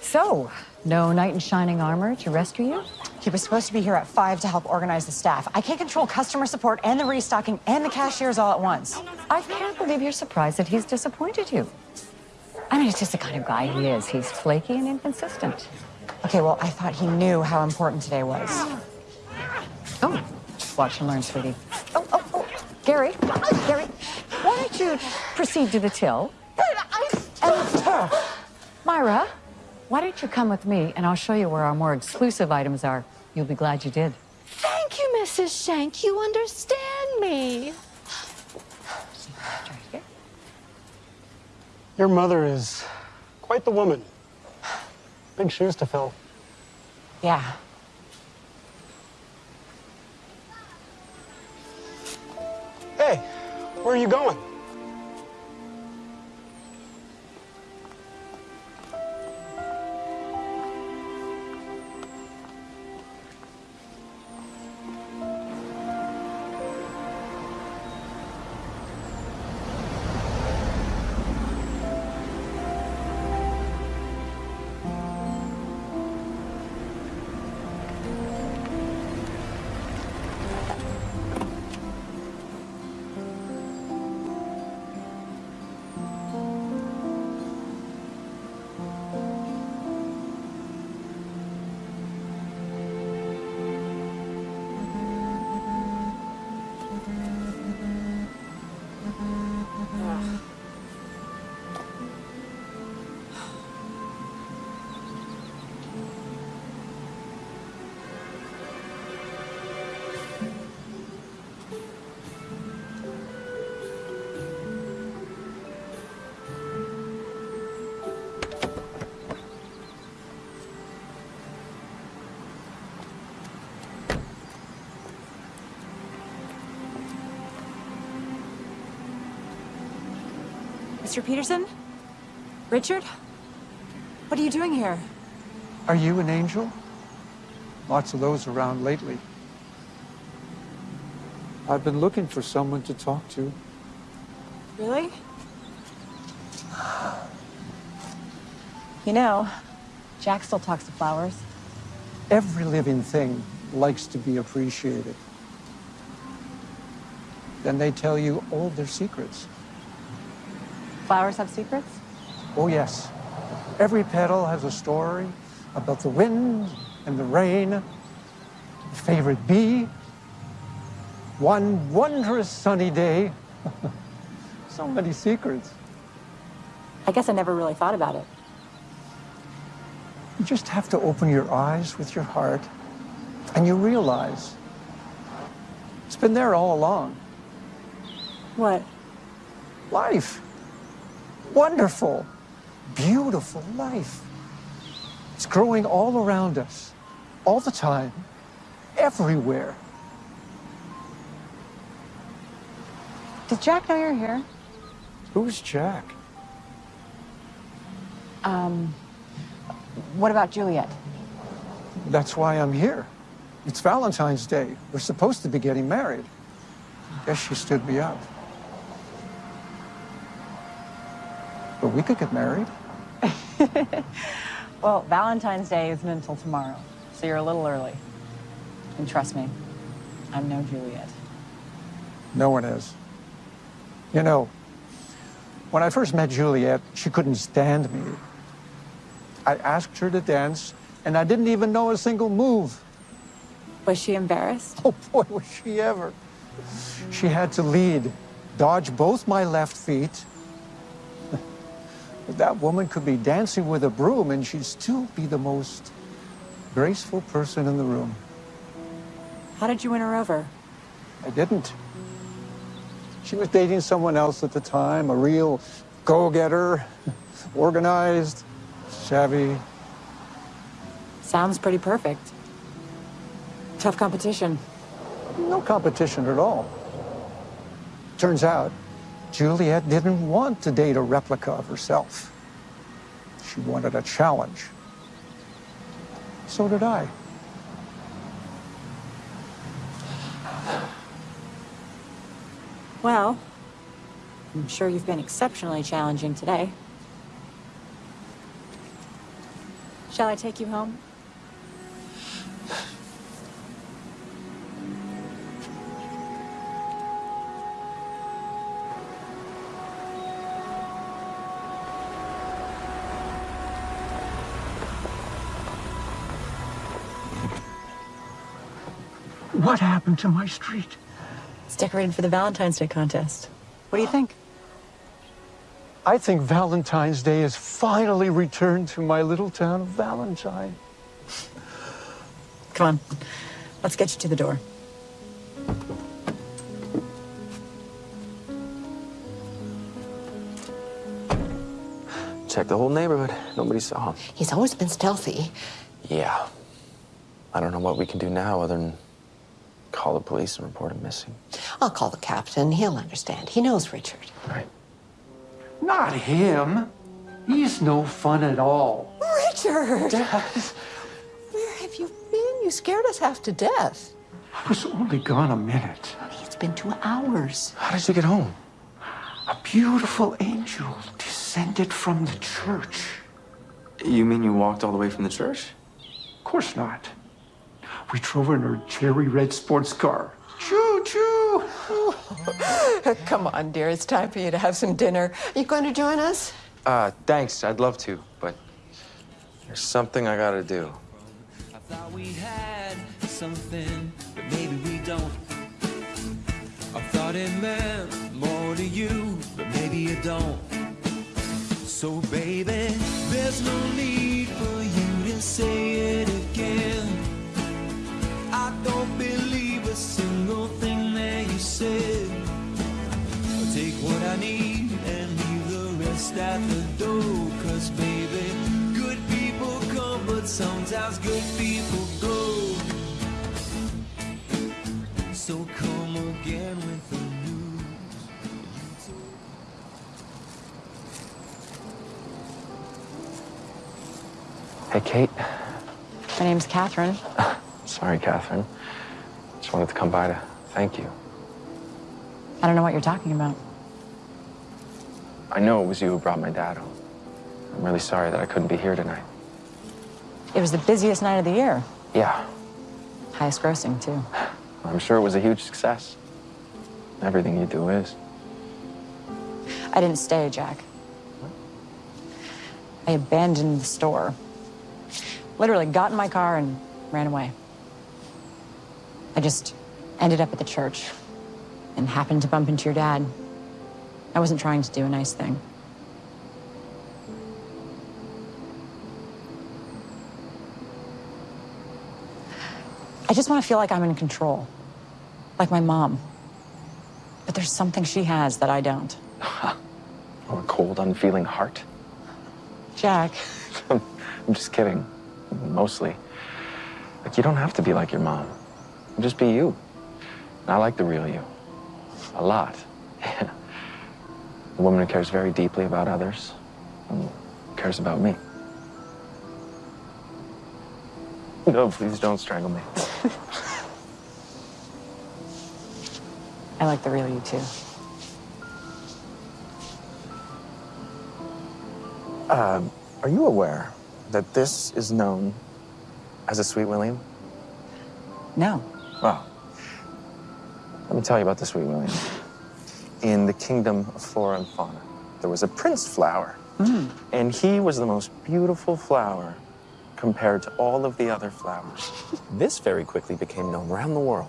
So, no knight in shining armor to rescue you? He was supposed to be here at five to help organize the staff. I can't control customer support and the restocking and the cashiers all at once. I can't believe you're surprised that he's disappointed you. I mean, it's just the kind of guy he is. He's flaky and inconsistent. Okay, well, I thought he knew how important today was. Oh, watch and learn, sweetie. Oh, oh, oh, Gary, Gary, why don't you proceed to the till? And, Myra, why don't you come with me and I'll show you where our more exclusive items are. You'll be glad you did. Thank you, Mrs. Shank. You understand me. Your mother is quite the woman. Big shoes to fill. Yeah. Where are you going? Mr. Peterson? Richard? What are you doing here? Are you an angel? Lots of those around lately. I've been looking for someone to talk to. Really? You know, Jack still talks to flowers. Every living thing likes to be appreciated. Then they tell you all their secrets. Flowers have secrets? Oh, yes. Every petal has a story about the wind and the rain, the favorite bee, one wondrous sunny day. so many secrets. I guess I never really thought about it. You just have to open your eyes with your heart and you realize it's been there all along. What? Life. Wonderful, beautiful life. It's growing all around us, all the time, everywhere. Did Jack know you're here? Who's Jack? Um, what about Juliet? That's why I'm here. It's Valentine's Day. We're supposed to be getting married. Guess she stood me up. But we could get married. Well, Valentine's Day isn't until tomorrow, so you're a little early. And trust me, I'm no Juliet. No one is. You know, when I first met Juliet, she couldn't stand me. I asked her to dance, and I didn't even know a single move. Was she embarrassed? Oh boy, was she ever. She had to lead, dodge both my left feet. That woman could be dancing with a broom and she'd still be the most graceful person in the room. How did you win her over? I didn't. She was dating someone else at the time, a real go-getter, organized, savvy. Sounds pretty perfect. Tough competition. No competition at all. Turns out, Juliet didn't want to date a replica of herself. She wanted a challenge. So did I. Well, I'm sure you've been exceptionally challenging today. Shall I take you home? What happened to my street? It's decorated for the Valentine's Day contest. What do you think? I think Valentine's Day has finally returned to my little town of Valentine. Come on, let's get you to the door. Check the whole neighborhood. Nobody saw him. He's always been stealthy. Yeah. I don't know what we can do now other than call the police and report him missing. I'll call the captain. He'll understand. He knows Richard. Right. Not him. He's no fun at all. Richard! Dad, Where have you been? You scared us half to death. I was only gone a minute. It's been two hours. How did you get home? A beautiful angel descended from the church. You mean you walked all the way from the church? Of course not. We drove in her cherry red sports car. Choo choo! Come on, dear. It's time for you to have some dinner. Are you going to join us? Uh, thanks. I'd love to, but there's something I gotta do. I thought we had something, but maybe we don't. I thought it meant more to you, but maybe you don't. So, baby, there's no need for you to say it again. I don't believe a single thing that you said. I'll take what I need and leave the rest at the door. Cause, baby, good people come, but sometimes good people go. So come again with the news. Hey, Kate. My name's Catherine. Sorry, Catherine. Just wanted to come by to thank you. I don't know what you're talking about. I know it was you who brought my dad home. I'm really sorry that I couldn't be here tonight. It was the busiest night of the year. Yeah, Highest grossing, too. I'm sure it was a huge success. Everything you do is. I didn't stay, Jack. I abandoned the store. Literally got in my car and ran away. I just ended up at the church and happened to bump into your dad. I wasn't trying to do a nice thing. I just want to feel like I'm in control, like my mom. But there's something she has that I don't. Or a cold, unfeeling heart. Jack, I'm just kidding. Mostly. Like, you don't have to be like your mom. Just be you. And I like the real you. A lot. a woman who cares very deeply about others and cares about me. No, please don't strangle me. I like the real you too. Um, are you aware that this is known as a Sweet William? No. Well, let me tell you about the Sweet William. In the kingdom of flora and fauna, there was a prince flower, hmm. and he was the most beautiful flower compared to all of the other flowers. this very quickly became known around the world.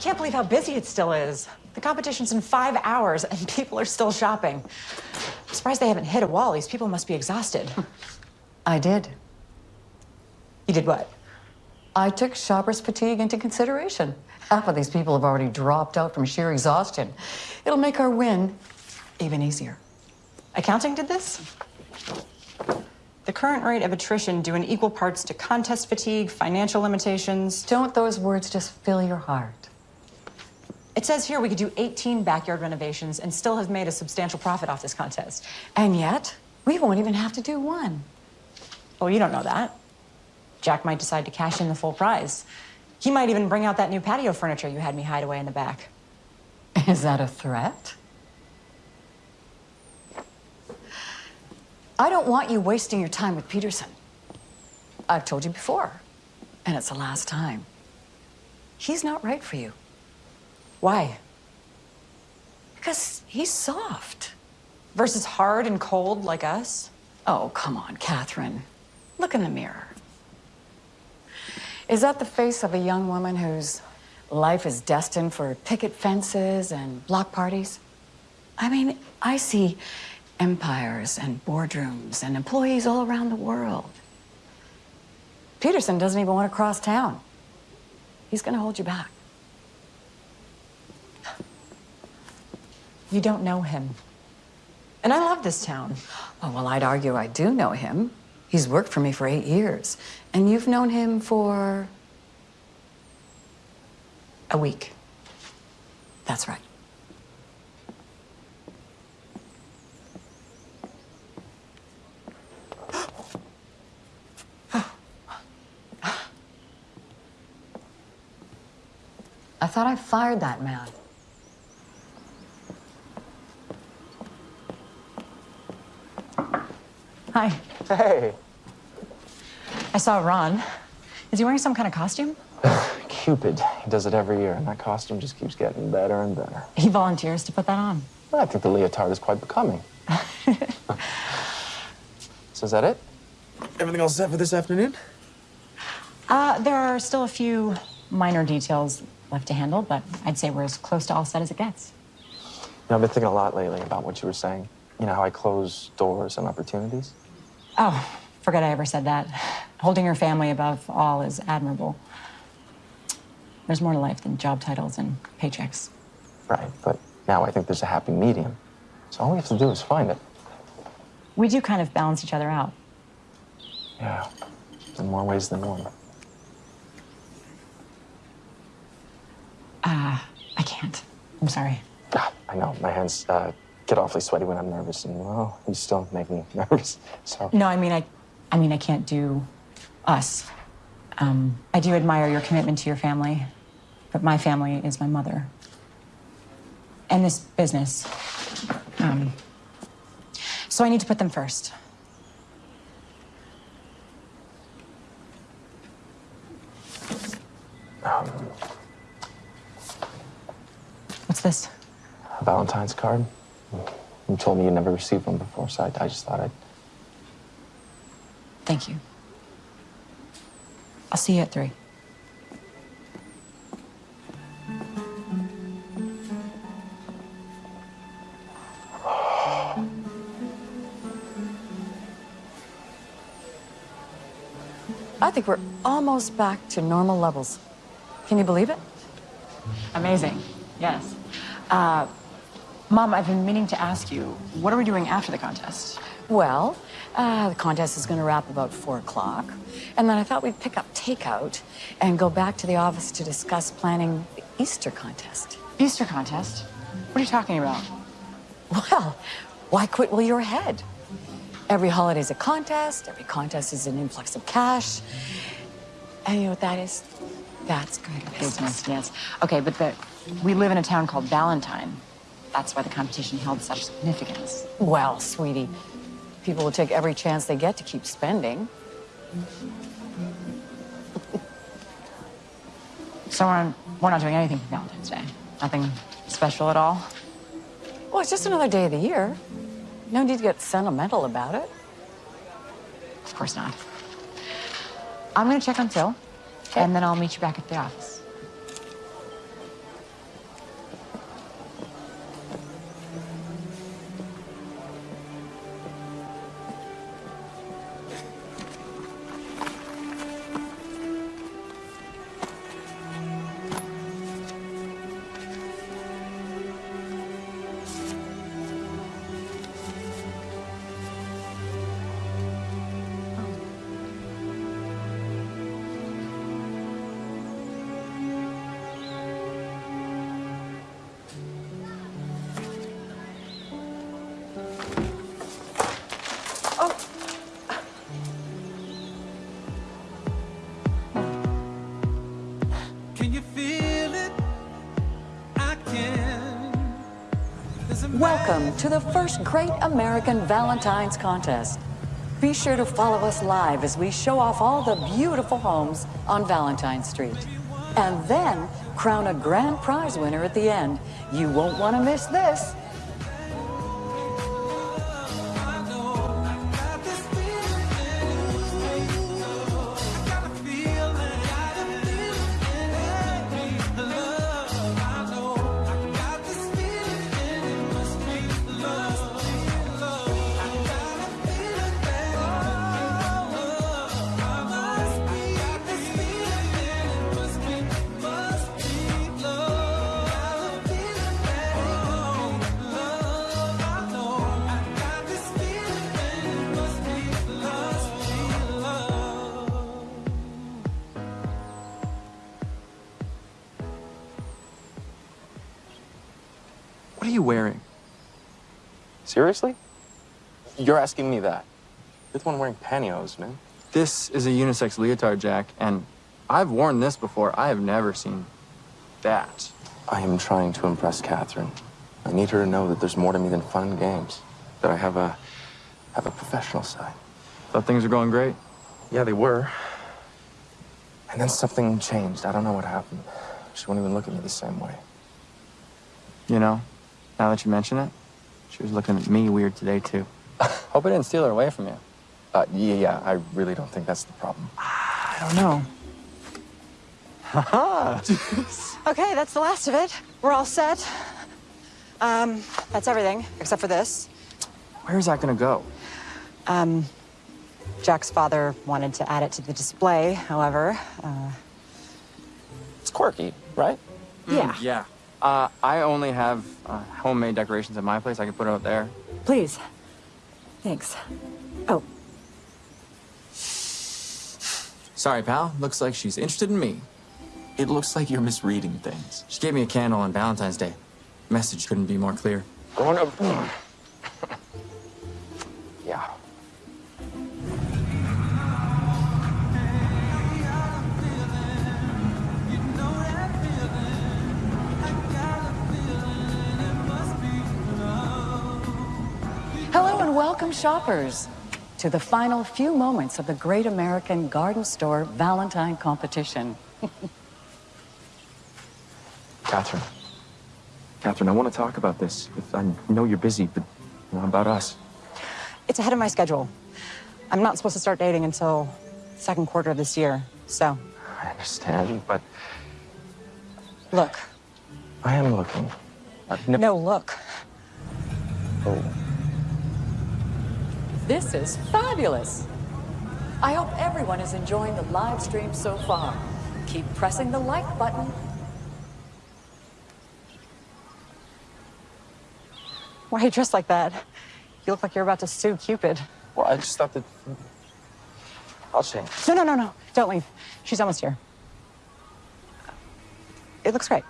Can't believe how busy it still is. The competition's in five hours and people are still shopping. I'm surprised they haven't hit a wall. These people must be exhausted. I did. You did what? I took shoppers' fatigue into consideration. Half of these people have already dropped out from sheer exhaustion. It'll make our win even easier. Accounting did this? The current rate of attrition due in equal parts to contest fatigue, financial limitations. Don't those words just fill your heart? It says here we could do 18 backyard renovations and still have made a substantial profit off this contest. And yet, we won't even have to do one. Oh, you don't know that. Jack might decide to cash in the full prize. He might even bring out that new patio furniture you had me hide away in the back. Is that a threat? I don't want you wasting your time with Peterson. I've told you before, and it's the last time. He's not right for you. Why? Because he's soft. Versus hard and cold like us? Oh, come on, Catherine. Look in the mirror. Is that the face of a young woman whose life is destined for picket fences and block parties? I mean, I see empires and boardrooms and employees all around the world. Peterson doesn't even want to cross town. He's going to hold you back. You don't know him. And I love this town. Oh, well, I'd argue I do know him. He's worked for me for eight years. And you've known him for A week. That's right. I thought I fired that man. Hi. Hey. I saw Ron. Is he wearing some kind of costume? Cupid. He does it every year, and that costume just keeps getting better and better. He volunteers to put that on. Well, I think the leotard is quite becoming. so is that it? Everything all set for this afternoon? Uh, there are still a few minor details left to handle, but I'd say we're as close to all set as it gets. You know, I've been thinking a lot lately about what you were saying. You know how I close doors and opportunities? Oh, forget I ever said that. Holding your family above all is admirable. There's more to life than job titles and paychecks. Right, but now I think there's a happy medium. So all we have to do is find it. We do kind of balance each other out. Yeah, in more ways than one. Uh, I can't. I'm sorry. Ah, I know, my hands uh, get awfully sweaty when I'm nervous, and well, you still make me nervous. So No, I mean, I, I mean, I can't do us. Um, I do admire your commitment to your family, but my family is my mother. And this business. Um, so I need to put them first. um, What's this? a Valentine's card. You told me you never received one before, so I, I just thought I'd. Thank you. I'll see you at three. I think we're almost back to normal levels. Can you believe it? Amazing. Yes. Uh, Mom, I've been meaning to ask you, what are we doing after the contest? Well, uh, the contest is going to wrap about four o'clock. And then I thought we'd pick up takeout and go back to the office to discuss planning the Easter contest. Easter contest? What are you talking about? Well, why quit while you're ahead? Every holiday's a contest, every contest is an influx of cash. And you know what that is? That's good business. Business, yes. Okay, but the, we live in a town called Valentine. That's why the competition held such significance. Well, sweetie, people will take every chance they get to keep spending. So we're, we're not doing anything for Valentine's Day? Nothing special at all? Well, it's just another day of the year. No need to get sentimental about it. Of course not. I'm gonna check on Phil, and then I'll meet you back at the office. To the first Great American Valentine's Contest. Be sure to follow us live as we show off all the beautiful homes on Valentine Street. And then crown a grand prize winner at the end. You won't want to miss this. Seriously? You're asking me that? You're the one wearing pantyhose, man. This is a unisex leotard, Jack, and I've worn this before. I have never seen that. I am trying to impress Catherine. I need her to know that there's more to me than fun and games. That I have a have a professional side. Thought things were going great. Yeah, they were. And then something changed. I don't know what happened. She won't even look at me the same way. You know, now that you mention it, she was looking at me weird today, too. Hope I didn't steal her away from you. Uh, yeah, yeah, I really don't think that's the problem. I don't know. Haha! Okay, that's the last of it. We're all set. Um, that's everything, except for this. Where's that gonna go? Um, Jack's father wanted to add it to the display, however. Uh, It's quirky, right? Yeah. Yeah. Uh, I only have uh, homemade decorations at my place. I can put it out there. please. Thanks. Oh, Sorry, pal. Looks like she's interested in me. It looks like you're misreading things. She gave me a candle on Valentine's Day. Message couldn't be more clear. Going up. yeah. And welcome, shoppers, to the final few moments of the Great American Garden Store Valentine competition. Catherine. Catherine, I want to talk about this. I know you're busy, but you know, about us. It's ahead of my schedule. I'm not supposed to start dating until second quarter of this year, so. I understand, but Look. I am looking. I've. No, look. Oh. This is fabulous. I hope everyone is enjoying the live stream so far. Keep pressing the like button. Why are you dressed like that? You look like you're about to sue Cupid. Well, I just thought that. I'll change. No, no, no, no. Don't leave. She's almost here. It looks great.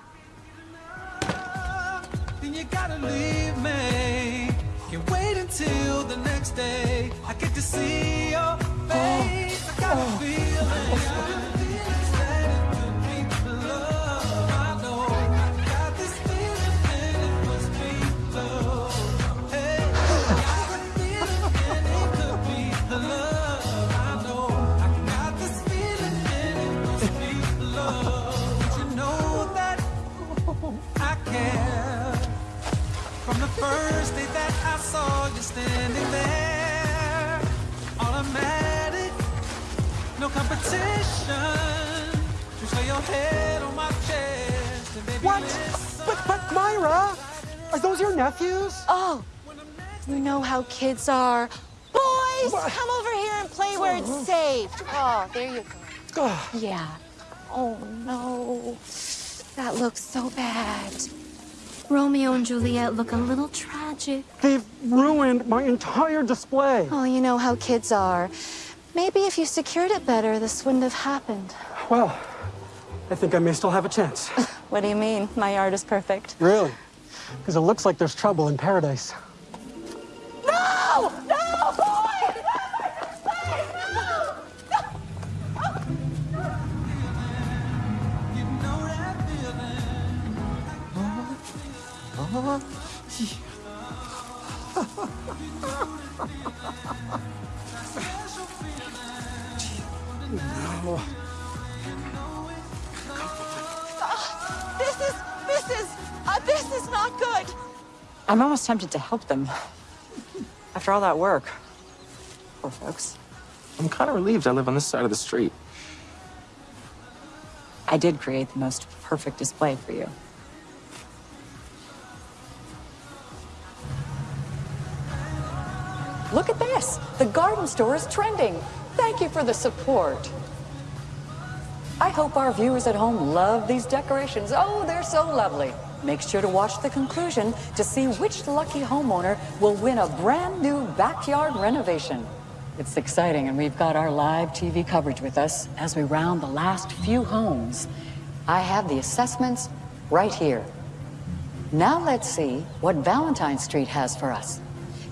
Until the next day. I get to see your oh. face. I got a oh. feeling. Standing there, automatic, no competition. Just lay your head on my chest and baby What? listen. But, but Myra, are those your nephews? Oh, you know how kids are. Boys, come over here and play where it's safe. Oh, there you go. Yeah. Oh, no. That looks so bad. Romeo and Juliet look a little tragic. They've ruined my entire display. Oh, you know how kids are. Maybe if you secured it better, this wouldn't have happened. Well, I think I may still have a chance. What do you mean? My art is perfect. Really? Because it looks like there's trouble in paradise. No. This is, this is, uh, this is not good. I'm almost tempted to help them. After all that work. Poor folks. I'm kind of relieved I live on this side of the street. I did create the most perfect display for you. Look at this. The garden store is trending. Thank you for the support. I hope our viewers at home love these decorations. Oh, they're so lovely. Make sure to watch the conclusion to see which lucky homeowner will win a brand new backyard renovation. It's exciting, and we've got our live TV coverage with us as we round the last few homes. I have the assessments right here. Now let's see what Valentine Street has for us.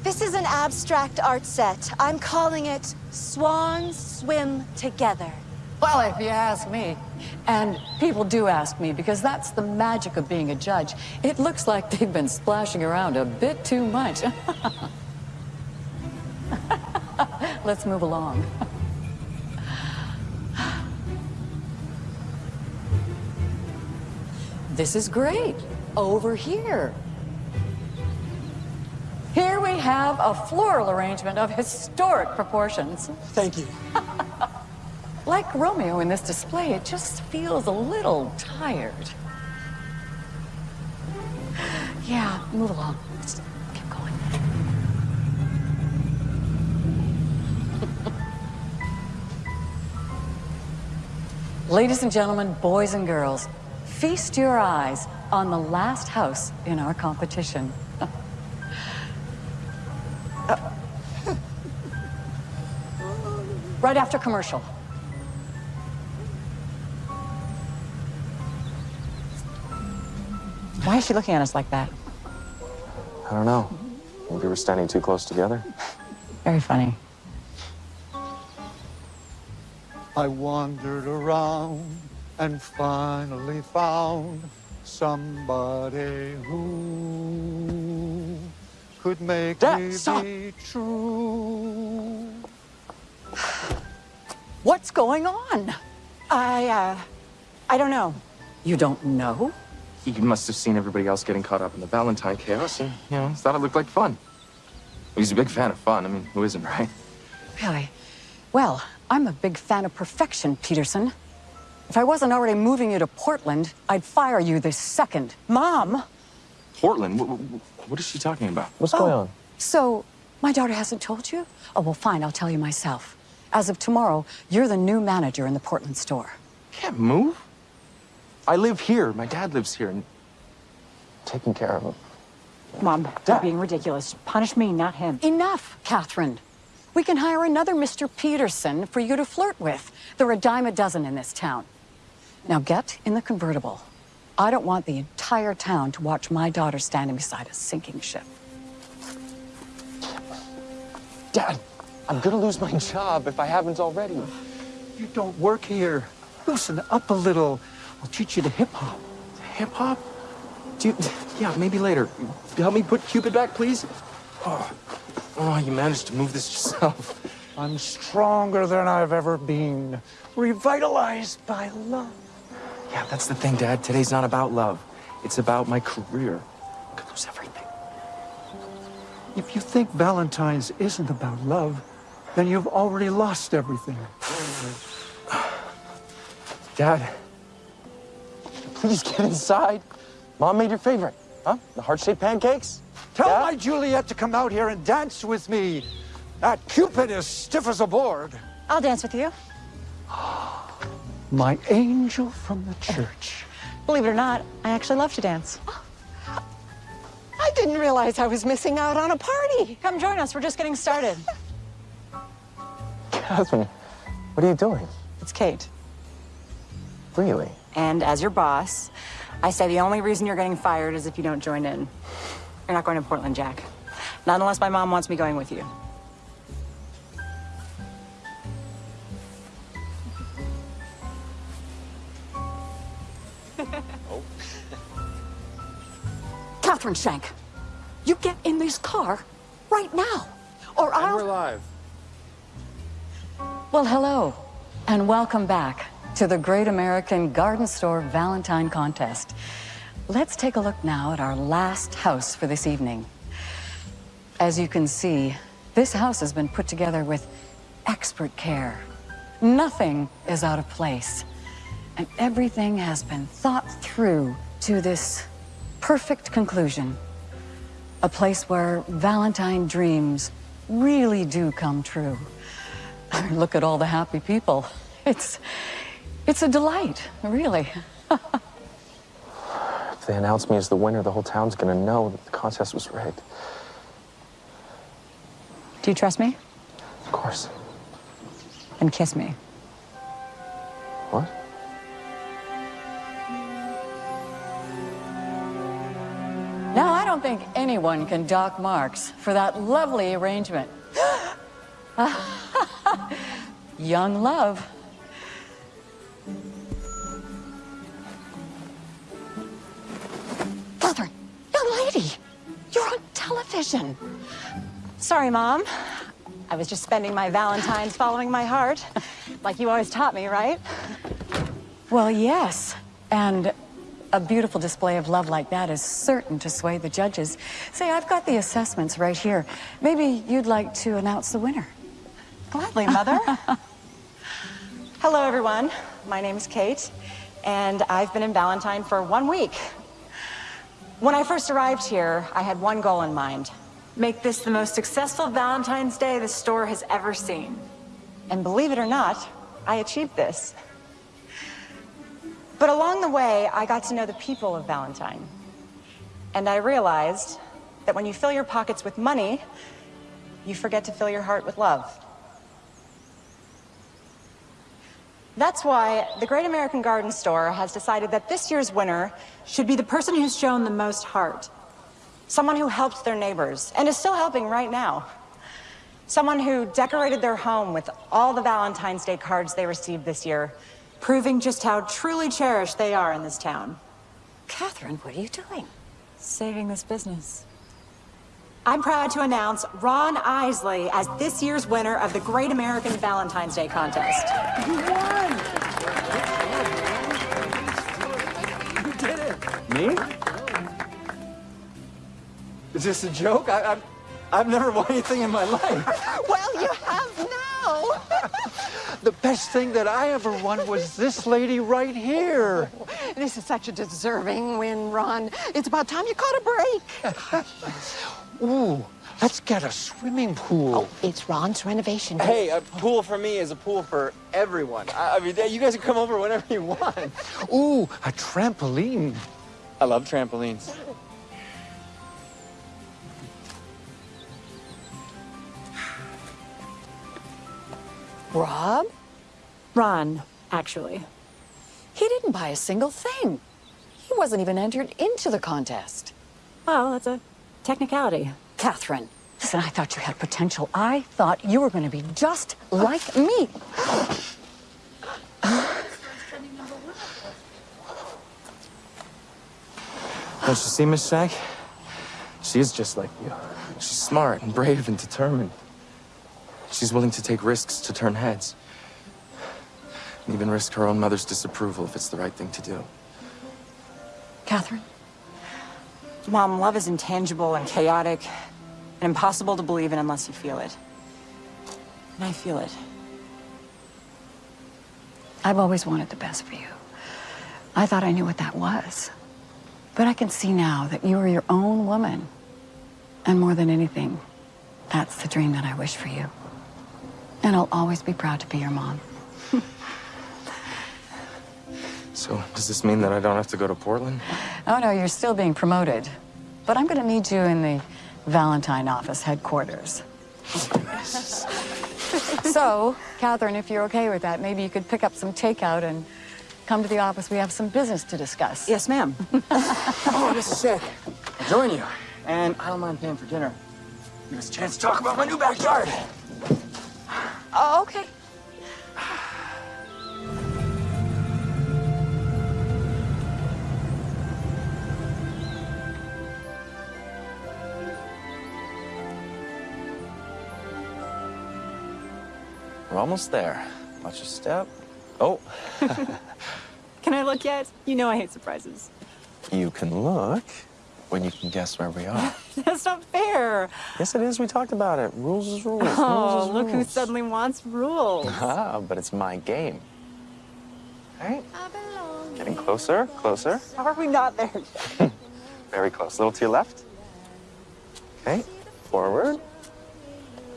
This is an abstract art set. I'm calling it Swans Swim Together. Well, if you ask me, and people do ask me because that's the magic of being a judge, it looks like they've been splashing around a bit too much. Let's move along. This is great. Over here. Here we have a floral arrangement of historic proportions. Thank you. Like Romeo in this display, it just feels a little tired. Yeah, move along. Let's keep going. Ladies and gentlemen, boys and girls, feast your eyes on the last house in our competition. Right after commercial. Why is she looking at us like that? I don't know. Maybe we're standing too close together. Very funny. I wandered around and finally found somebody who could make Dad, me stop. be true. What's going on? I, uh, I don't know. You don't know? He must have seen everybody else getting caught up in the Valentine chaos and, you know, thought it looked like fun. He's a big fan of fun. I mean, who isn't, right? Really? Well, I'm a big fan of perfection, Peterson. If I wasn't already moving you to Portland, I'd fire you this second. Mom! Portland? What, what is she talking about? What's going on? So, my daughter hasn't told you? Oh, well, fine, I'll tell you myself. As of tomorrow, you're the new manager in the Portland store. Can't move. I live here. My dad lives here. And Taking care of him. Mom, Dad. you're being ridiculous. Punish me, not him. Enough, Catherine. We can hire another Mr. Peterson for you to flirt with. There are a dime a dozen in this town. Now get in the convertible. I don't want the entire town to watch my daughter standing beside a sinking ship. Dad, I'm gonna lose my job if I haven't already. You don't work here. Loosen up a little. I'll teach you the hip hop. Hip hop? Do you, yeah, maybe later. Help me put Cupid back, please. Oh, oh, you managed to move this yourself. I'm stronger than I've ever been, revitalized by love. Yeah, that's the thing, Dad. Today's not about love. It's about my career. I could lose everything. If you think Valentine's isn't about love, then you've already lost everything. Dad, please get inside. Mom made your favorite, huh? The heart-shaped pancakes? Tell Dad? my Juliet to come out here and dance with me. That Cupid is stiff as a board. I'll dance with you. My angel from the church. Believe it or not, I actually love to dance. I didn't realize I was missing out on a party. Come join us. We're just getting started. Catherine, what are you doing? It's Kate. Really? And as your boss, I say the only reason you're getting fired is if you don't join in. You're not going to Portland, Jack. Not unless my mom wants me going with you. Catherine Shank, you get in this car right now, or I'll... We're live. Well, hello, and welcome back to the Great American Garden Store Valentine Contest. Let's take a look now at our last house for this evening. As you can see, this house has been put together with expert care. Nothing is out of place, and everything has been thought through to this perfect conclusion. A place where Valentine dreams really do come true. Look at all the happy people. It's, it's a delight, really. If they announce me as the winner, the whole town's gonna know that the contest was rigged. Do you trust me? Of course. And kiss me. What? Now, I don't think anyone can dock marks for that lovely arrangement. Ah. Young love. Catherine, young lady, you're on television. Sorry, Mom. I was just spending my Valentine's following my heart, like you always taught me, right? Well, yes. And a beautiful display of love like that is certain to sway the judges. Say, I've got the assessments right here. Maybe you'd like to announce the winner. Gladly, Mother. Hello, everyone. My name is Kate, and I've been in Valentine for one week. When I first arrived here, I had one goal in mind. Make this the most successful Valentine's Day the store has ever seen. And believe it or not, I achieved this. But along the way, I got to know the people of Valentine. And I realized that when you fill your pockets with money, you forget to fill your heart with love. That's why the Great American Garden Store has decided that this year's winner should be the person who's shown the most heart. Someone who helped their neighbors and is still helping right now. Someone who decorated their home with all the Valentine's Day cards they received this year, proving just how truly cherished they are in this town. Catherine, what are you doing? Saving this business. I'm proud to announce Ron Isley as this year's winner of the Great American Valentine's Day contest. You won! You did it! Me? Is this a joke? I, I've, I've never won anything in my life. well, you have now. The best thing that I ever won was this lady right here. This is such a deserving win, Ron. It's about time you caught a break. Ooh, let's get a swimming pool. Oh, it's Ron's renovation. Hey, a pool for me is a pool for everyone. I, I mean, you guys can come over whenever you want. Ooh, a trampoline. I love trampolines. Rob? Ron, actually. He didn't buy a single thing. He wasn't even entered into the contest. Well, that's a technicality. Catherine, listen, I thought you had potential. I thought you were going to be just like me. Don't you see, Miss Shank? She is just like you. She's smart and brave and determined. She's willing to take risks to turn heads. And even risk her own mother's disapproval if it's the right thing to do. Catherine? Mom, love is intangible and chaotic and impossible to believe in unless you feel it. And I feel it. I've always wanted the best for you. I thought I knew what that was. But I can see now that you are your own woman. And more than anything, that's the dream that I wish for you. And I'll always be proud to be your mom. So, does this mean that I don't have to go to Portland? Oh, no, you're still being promoted. But I'm going to need you in the Valentine office headquarters. so, Catherine, if you're okay with that, maybe you could pick up some takeout and come to the office. We have some business to discuss. Yes, ma'am. oh, this is sick. I'll join you. And I don't mind paying for dinner. Give us a chance to talk about my new backyard. Oh, okay. We're almost there. Watch your step. Oh. Can I look yet? You know I hate surprises. you can look when you can guess where we are. That's not fair. yes, it is. We talked about it. Rules is rules. Oh, rules is look who suddenly wants rules. Ah, but it's my game. Right? Getting closer, closer. How are we not there yet? Very close. A little to your left. Okay. Forward.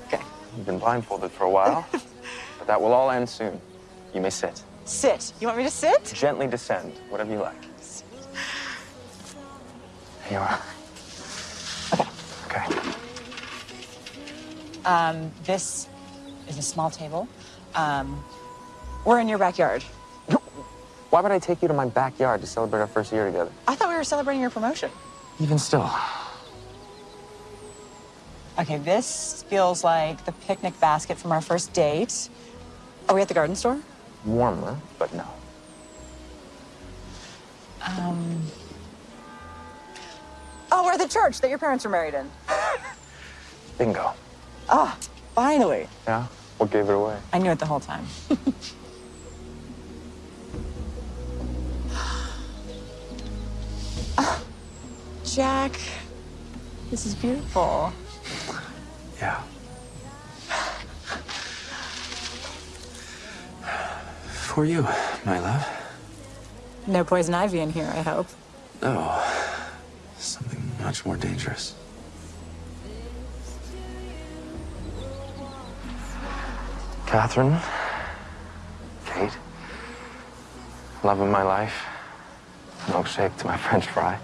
Okay. You've been blindfolded for a while, but that will all end soon. You may sit. Sit. You want me to sit? Gently descend, whatever you like. There you are. Okay. Um, this is a small table. Um, we're in your backyard. Why would I take you to my backyard to celebrate our first year together? I thought we were celebrating your promotion. Even still. Okay, this feels like the picnic basket from our first date. Are we at the garden store? Warmer, but no. Um. Oh, we're at the church that your parents were married in. Bingo. Ah, finally. Yeah? What gave it away? I knew it the whole time. Ah, Jack, this is beautiful. Yeah. For you, my love. No poison ivy in here, I hope. No. Something much more dangerous. Catherine. Kate. Love of my life. Milkshake to my french fry.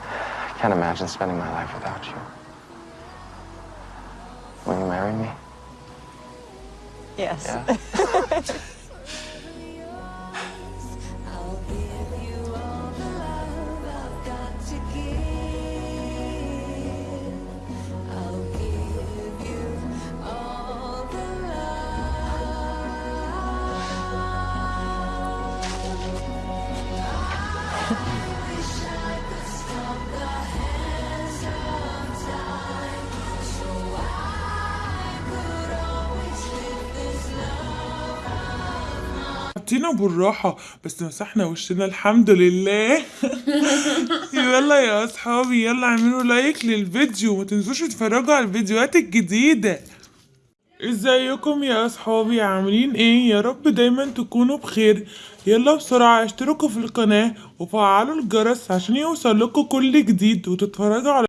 I can't imagine spending my life without you. Will you marry me? Yes. Yeah. بالراحة. بس مسحنا وشنا الحمد لله. يلا يا أصحابي يلا اعملوا لايك للفيديو. وما تنسوش تتفرجوا على الفيديوهات الجديدة. إزيكم يا أصحابي؟ عاملين إيه؟ يا رب دايما تكونوا بخير. يلا بسرعة اشتركوا في القناة وفعلوا الجرس عشان يوصل لكم كل جديد وتتفرجوا على